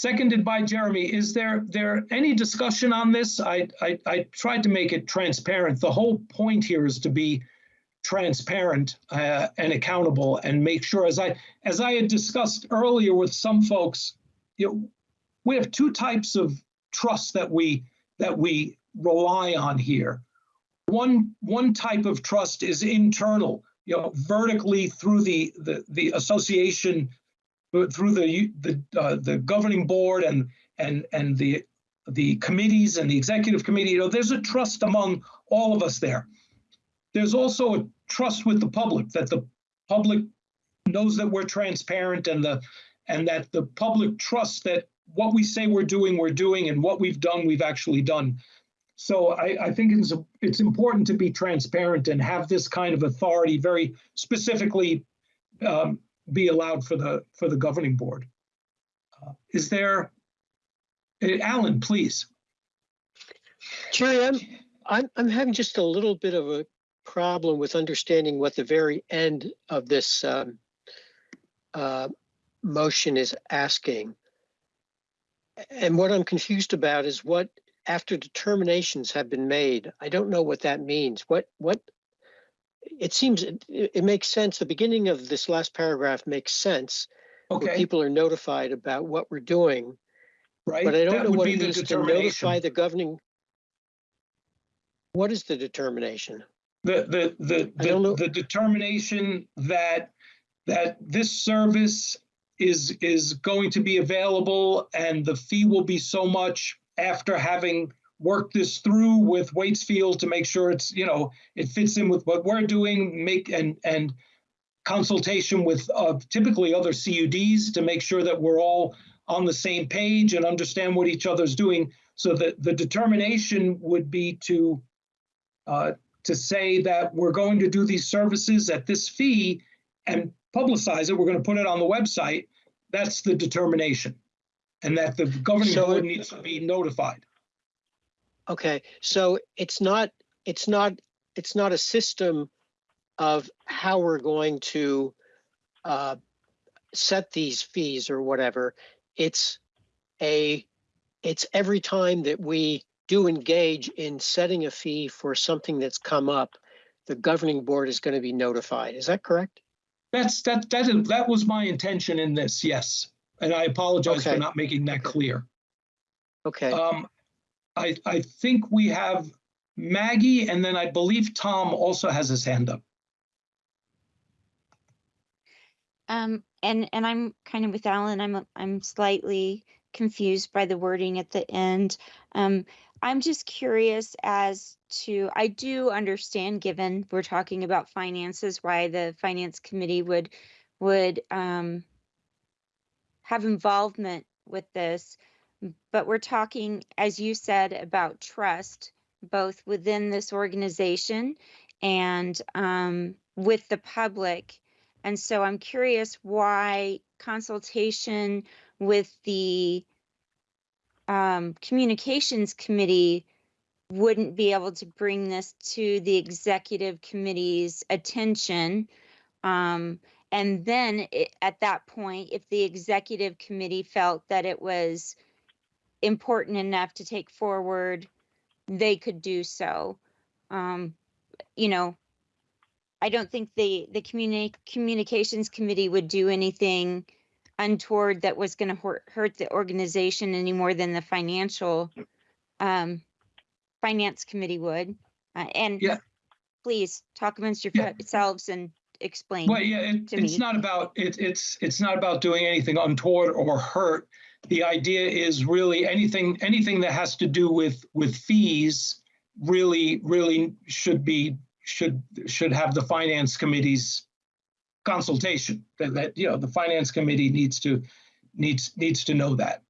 Seconded by Jeremy. Is there, there any discussion on this? I, I, I tried to make it transparent. The whole point here is to be transparent uh, and accountable and make sure, as I, as I had discussed earlier with some folks, you know, we have two types of trust that we, that we rely on here. One, one type of trust is internal, you know, vertically through the, the, the association, through the, the, uh, the governing board and, and, and the, the committees and the executive committee, you know, there's a trust among all of us there. There's also a trust with the public, that the public knows that we're transparent and the, and that the public trusts that what we say we're doing, we're doing, and what we've done, we've actually done. So I, I think it's, it's important to be transparent and have this kind of authority very specifically um, be allowed for the, for the governing board. Uh, Is there, eh, Alan, please. Jerry, I'm, I'm, I'm having just a little bit of a problem with understanding what the very end of this um, uh, motion is asking. And what I'm confused about is what, after determinations have been made, I don't know what that means. What, what, it seems, it, it makes sense. The beginning of this last paragraph makes sense. where Okay, People are notified about what we're doing. right? But I don't That know would what be it the means to determination. notify the governing. What is the determination? The, the, the, I don't know. the, the determination that, that this service is, is going to be available and the fee will be so much after having worked this through with Waitsfield to make sure it's, you know, it fits in with what we're doing, make, and, and consultation with uh, typically other CUDs to make sure that we're all on the same page and understand what each other's doing. So that the determination would be to uh, to say that we're going to do these services at this fee and publicize it, we're going to put it on the website, that's the determination. And that the governing So board needs to be notified. Okay, so it's not, it's not, it's not a system of how we're going to uh, set these fees or whatever. It's a, it's every time that we do engage in setting a fee for something that's come up, the governing board is going to be notified. Is that correct? That's, that, that, is- that was my intention in this, yes. And I apologize for not making that clear. Okay, Um, I, I think we have Maggie and then I believe Tom also has his hand up. Um, and, and I'm kind of with Alan, I'm, I'm slightly confused by the wording at the end. Um, I'm just curious as to, I do understand, given we're talking about finances, why the finance committee would, would, um, have involvement with this. But we're talking, as you said, about trust, both within this organization and, um, with the public. And so I'm curious why consultation with the um, communications committee wouldn't be able to bring this to the executive committee's attention. Um, and then i- at that point, if the executive committee felt that it was important enough to take forward, they could do so. Um, you know, I don't think the, the communi- communications committee would do anything untoward that was gonna hurt, hurt the organization any more than the financial, um, finance committee would. Uh, and Yeah. please talk amongst Yeah. yourselves and explain. Well, yeah, it, to it's me. not about, it, it's, it's not about doing anything untoward or hurt. The idea is really anything, anything that has to do with, with fees really, really should be, should, should have the finance committee's consultation. That, that, you know, the finance committee needs to, needs, needs to know that.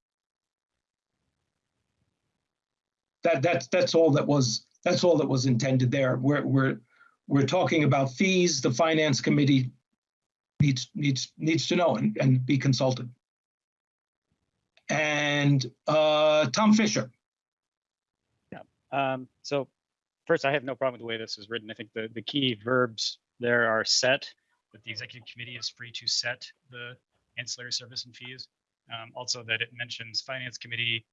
That, that's, that's all that was, that's all that was intended there. We're, we're, we're talking about fees, the finance committee needs, needs, needs to know and, and be consulted. And, uh, Tom Fisher, Um, so first, I have no problem with the way this is written. I think the, the key verbs there are set, that the executive committee is free to set the ancillary service and fees. Um, also that it mentions finance committee,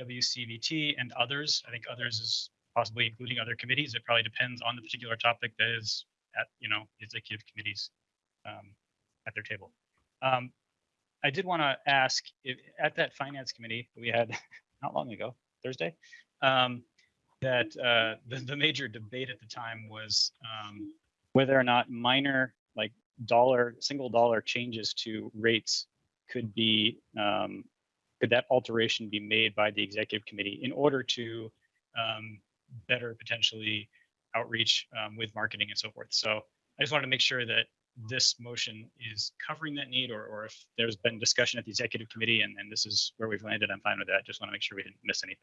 WCVT and others. I think others is possibly including other committees. It probably depends on the particular topic that is at, you know, executive committees um, at their table. Um, I did want to ask if at that finance committee we had not long ago, Thursday, um, that uh, the, the major debate at the time was um, whether or not minor, like dollar, single dollar changes to rates could be, um, could that alteration be made by the executive committee in order to um, better potentially outreach um, with marketing and so forth. So I just wanted to make sure that this motion is covering that need or, or if there's been discussion at the executive committee and, and this is where we've landed, I'm fine with that. Just want to make sure we didn't miss anything.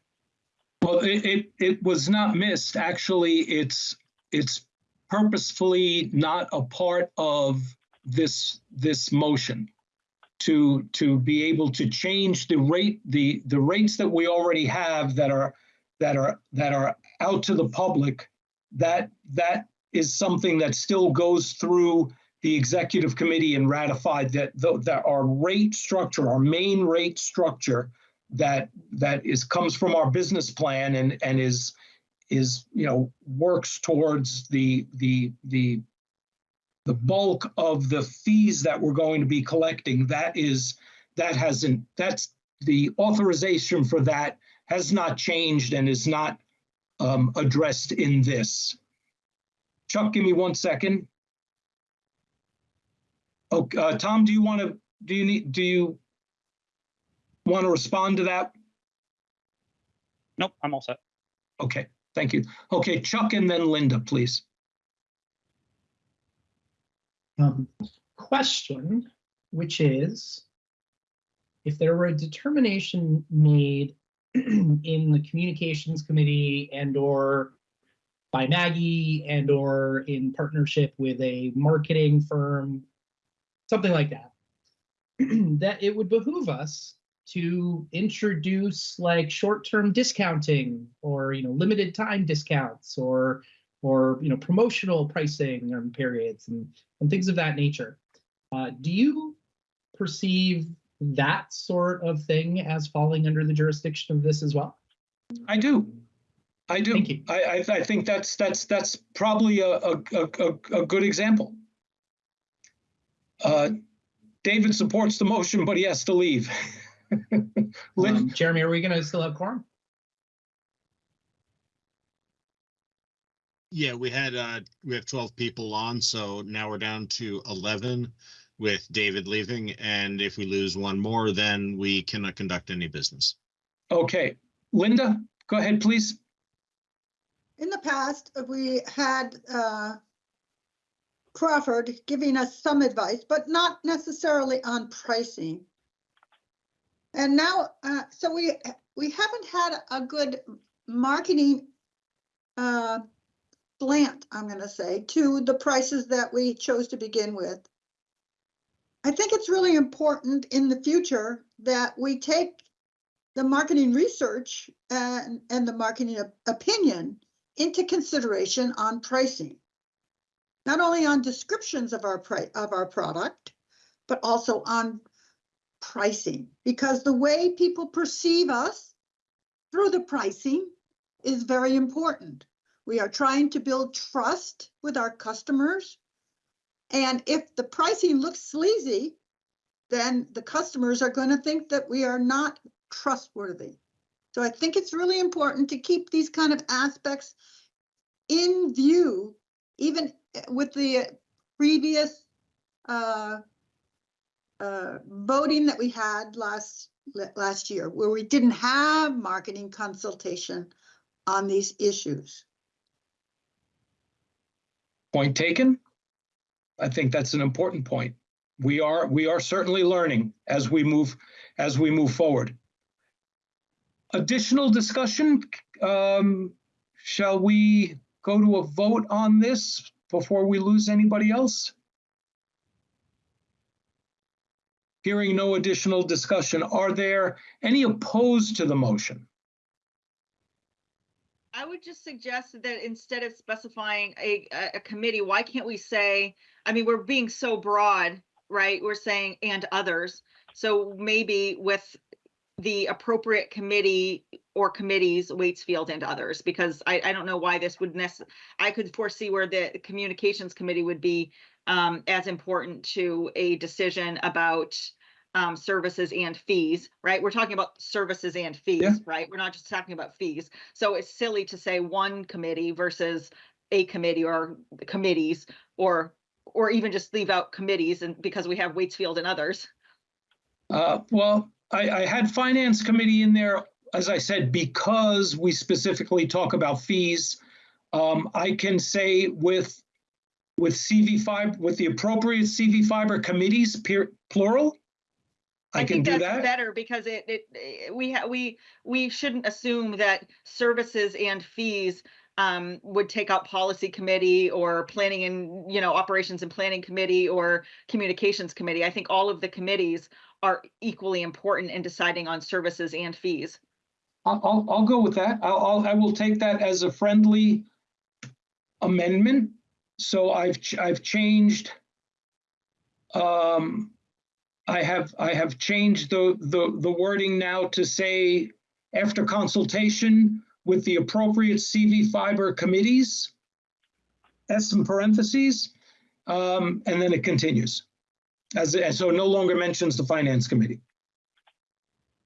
well, it, it, it was not missed. Actually, it's, it's purposefully not a part of this, this motion to, to be able to change the rate, the, the rates that we already have that are, that are, that are out to the public, that, that is something that still goes through the executive committee and ratified that, tho- that our rate structure, our main rate structure that, that is, comes from our business plan and, and is, is, you know, works towards the, the, the, the bulk of the fees that we're going to be collecting, that is, that hasn't, that's, the authorization for that has not changed and is not um, addressed in this. Chuck, give me one second. Oh, uh, Tom, do you want to, do you need, do you want to respond to that? Nope, I'm all set. Okay, thank you. Okay, Chuck and then Linda, please. um, question, which is if there were a determination made in the communications committee and or by Maggie and or in partnership with a marketing firm, something like that, that it would behoove us to introduce like short-term discounting or you know limited time discounts or or you know promotional pricing and periods and, and things of that nature. Uh, do you perceive that sort of thing as falling under the jurisdiction of this as well? I do. I do. Thank you. I, I, I think that's, that's, that's probably a, a, a- a good example. Uh, David supports the motion, but he has to leave. Lynn, Um, Jeremy, are we going to still have quorum? Yeah, we had, uh, we have twelve people on, so now we're down to eleven with David leaving, and if we lose one more, then we cannot conduct any business. okay. Linda, go ahead, please. In the past, we had uh, Crawford giving us some advice, but not necessarily on pricing. And now, uh, so we, we haven't had a good marketing uh, slant, I'm gonna say, to the prices that we chose to begin with. I think it's really important in the future that we take the marketing research and, and the marketing op- opinion into consideration on pricing. Not only on descriptions of our of our product, but also on pricing, because the way people perceive us through the pricing is very important. We are trying to build trust with our customers. And if the pricing looks sleazy, then the customers are going to think that we are not trustworthy. So I think it's really important to keep these kind of aspects in view, even with the previous uh, uh, voting that we had last last year, where we didn't have marketing consultation on these issues. Point taken. I think that's an important point. We are, we are certainly learning as we move, as we move forward. Additional discussion, um, shall we go to a vote on this before we lose anybody else? Hearing no additional discussion, are there any opposed to the motion? I would just suggest that instead of specifying a, a- committee, why can't we say, I mean, we're being so broad, right? We're saying and others. So maybe with the appropriate committee or committees, Waitsfield and others, because I, I don't know why this would necess, I could foresee where the communications committee would be um, as important to a decision about um, services and fees, right? We're talking about services and fees, Yeah. right? We're not just talking about fees. So it's silly to say one committee versus a committee or committees or or even just leave out committees and because we have Waitsfield and others. Uh, well, I, I had finance committee in there, as I said, because we specifically talk about fees. Um, I can say with, with CV five, with the appropriate CV Fiber committees, peer, plural. I can think do that's that. Better because it it we we we shouldn't assume that services and fees um would take out policy committee or planning and you know operations and planning committee or communications committee. I think all of the committees are equally important in deciding on services and fees. I'll, I'll, go with that. I'll, I'll, I will take that as a friendly amendment. So I've, ch- I've changed. Um, I have, I have changed the, the, the wording now to say after consultation with the appropriate CV Fiber committees. That's some parentheses, um, and then it continues. As, and so no longer mentions the finance committee.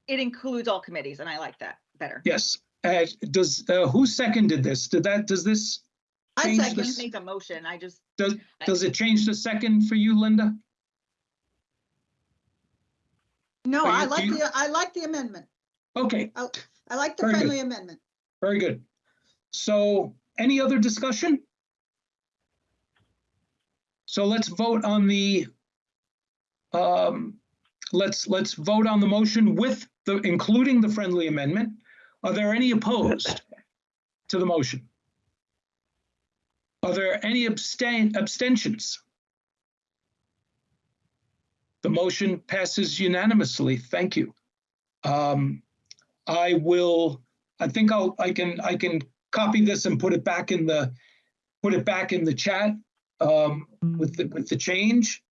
It includes all committees and I like that better. Yes. Uh, does, uh, who seconded this? Did that, does this, I Change I second. this- make a motion. I just does, does it change the second for you, Linda? No, Are I you- like you- the, I like the amendment. Okay, I like the Very good. friendly amendment. very good. So any other discussion? So let's vote on the, um, let's, let's vote on the motion with the, including the friendly amendment. Are there any opposed to the motion? Are there any abstain, abstentions? The motion passes unanimously. Thank you. Um, I will, I think I'll, I can, I can copy this and put it back in the, put it back in the chat um, with the, with the change.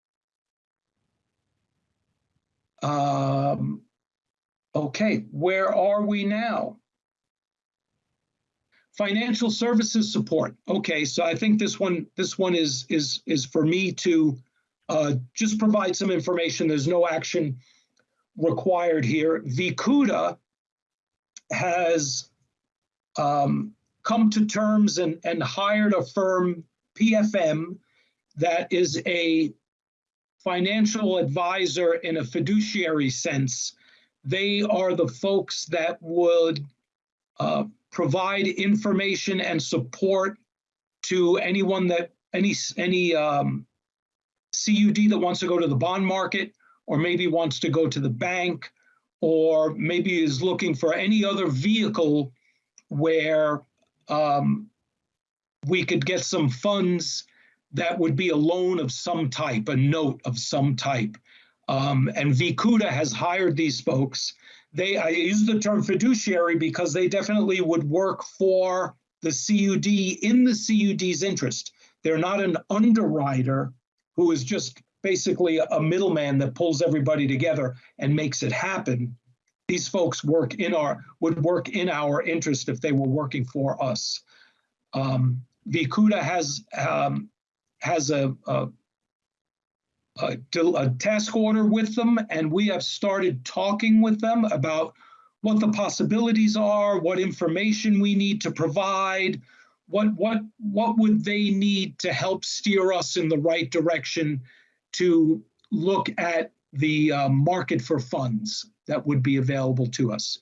Um, okay, where are we now? Financial services support. Okay, so I think this one, this one is, is, is for me to uh, just provide some information. There's no action required here. Vicuda has um, come to terms and, and hired a firm, PFM, that is a financial advisor in a fiduciary sense. They are the folks that would uh, provide information and support to anyone that any any um, CUD that wants to go to the bond market, or maybe wants to go to the bank, or maybe is looking for any other vehicle where um, we could get some funds that would be a loan of some type, a note of some type. Um, and Vicuda has hired these folks. They I use the term fiduciary because they definitely would work for the CUD in the CUD's interest. They're not an underwriter who is just basically a middleman that pulls everybody together and makes it happen. These folks work in our would work in our interest if they were working for us. Um, Vicuda has um, has a, a, a, a task order with them, and we have started talking with them about what the possibilities are, what information we need to provide, what what what would they need to help steer us in the right direction to look at the uh, market for funds that would be available to us.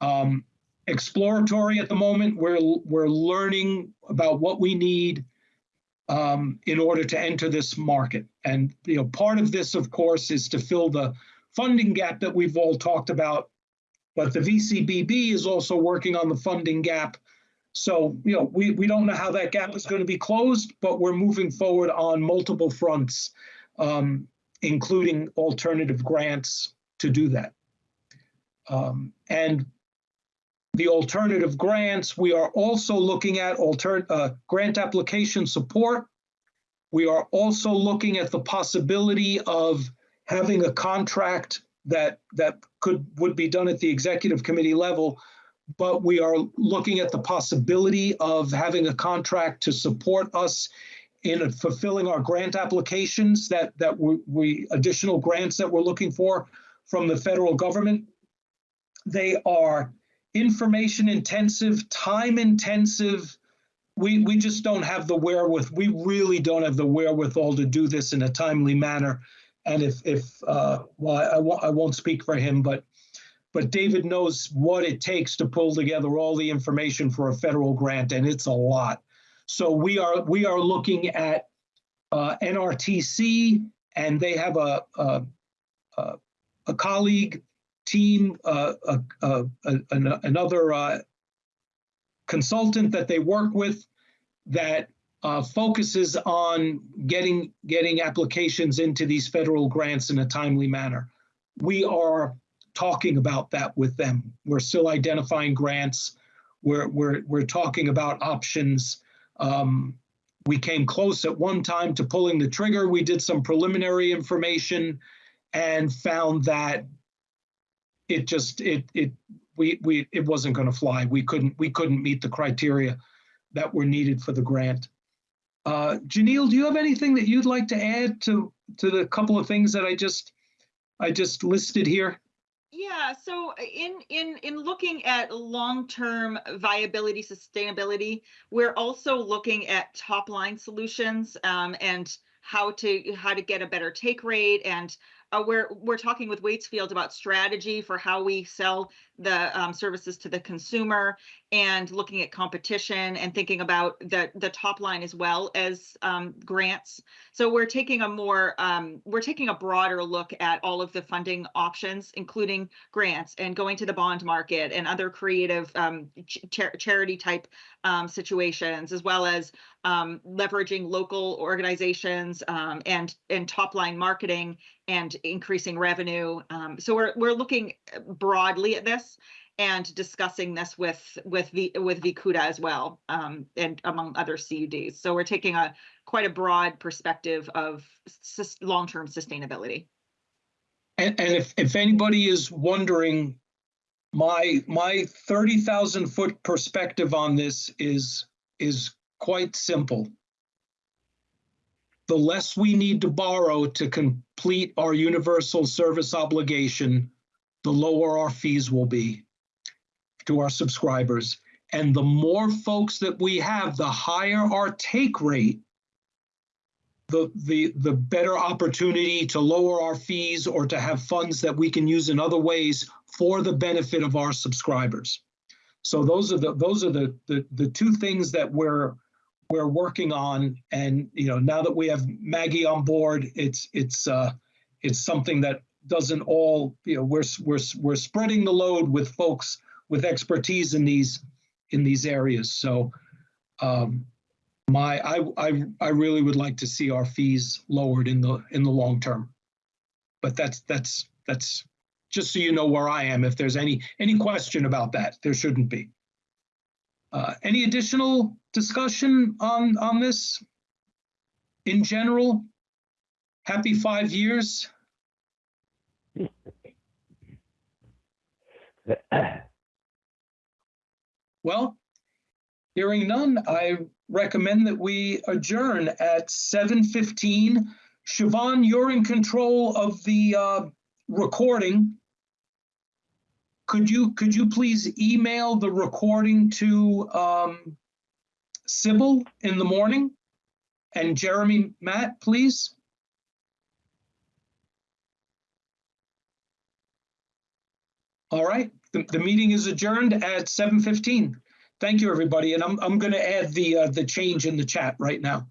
Um, exploratory at the moment. We're we're learning about what we need um, in order to enter this market. And you know, part of this, of course, is to fill the funding gap that we've all talked about. But the VCBB is also working on the funding gap. So you know, we we don't know how that gap is going to be closed, but we're moving forward on multiple fronts, um, including alternative grants to do that. Um, and the alternative grants. We are also looking at alter, uh, grant application support. We are also looking at the possibility of having a contract that that could would be done at the executive committee level, but we are looking at the possibility of having a contract to support us in fulfilling our grant applications that that we, we additional grants that we're looking for from the federal government. They are information intensive, time intensive. We, we just don't have the wherewith. We really don't have the wherewithal to do this in a timely manner. And if, if uh, well, I, won't, I won't speak for him, but but David knows what it takes to pull together all the information for a federal grant, and it's a lot. So we are we are looking at uh, NRTC, and they have a, a, a colleague team, uh, uh, uh, another uh, consultant that they work with that uh, focuses on getting getting applications into these federal grants in a timely manner. We are talking about that with them. We're still identifying grants. We're we're we're talking about options. Um, we came close at one time to pulling the trigger. We did some preliminary information and found that it just it it we we it wasn't going to fly. We couldn't we couldn't meet the criteria that were needed for the grant. Uh, Janelle, do you have anything that you'd like to add to to the couple of things that I just I just listed here? Yeah, so in in in looking at long-term viability, sustainability, we're also looking at top-line solutions um, and how to how to get a better take rate and uh, we're we're talking with Waitsfield about strategy for how we sell the um, services to the consumer and looking at competition and thinking about the the top line as well as um, grants. So we're taking a more um, we're taking a broader look at all of the funding options, including grants and going to the bond market and other creative um, ch charity type um, situations, as well as um, leveraging local organizations and and top line marketing and increasing revenue. So we're we're looking broadly at this and discussing this with with the with Vicuda as well um, and among other CUDs. So we're taking a quite a broad perspective of long-term sustainability. And, and if, if anybody is wondering, my, my thirty thousand foot perspective on this is, is quite simple. The less we need to borrow to complete our universal service obligation, the lower our fees will be to our subscribers. And the more folks that we have, the higher our take rate, the, the, the better opportunity to lower our fees or to have funds that we can use in other ways for the benefit of our subscribers. So those are the, those are the, the, the two things that we're, we're working on. And, you know, now that we have Maggie on board, it's, it's, uh, it's something that doesn't all, you know, we're, we're, we're spreading the load with folks with expertise in these, in these areas. So, um, my, I, I, I really would like to see our fees lowered in the, in the long term. But that's, that's, that's, just so you know where I am, if there's any, any question about that, there shouldn't be. Uh, any additional discussion on, on this? In general? Happy five years? Well, hearing none, I recommend that we adjourn at 7:15. Siobhan, you're in control of the uh, recording. Could you, could you please email the recording to um, Sybil in the morning? And Jeremy, Matt, please? All right, the, the meeting is adjourned at 7:15. Thank you, everybody, and I'm, I'm going to add the, uh, the change in the chat right now.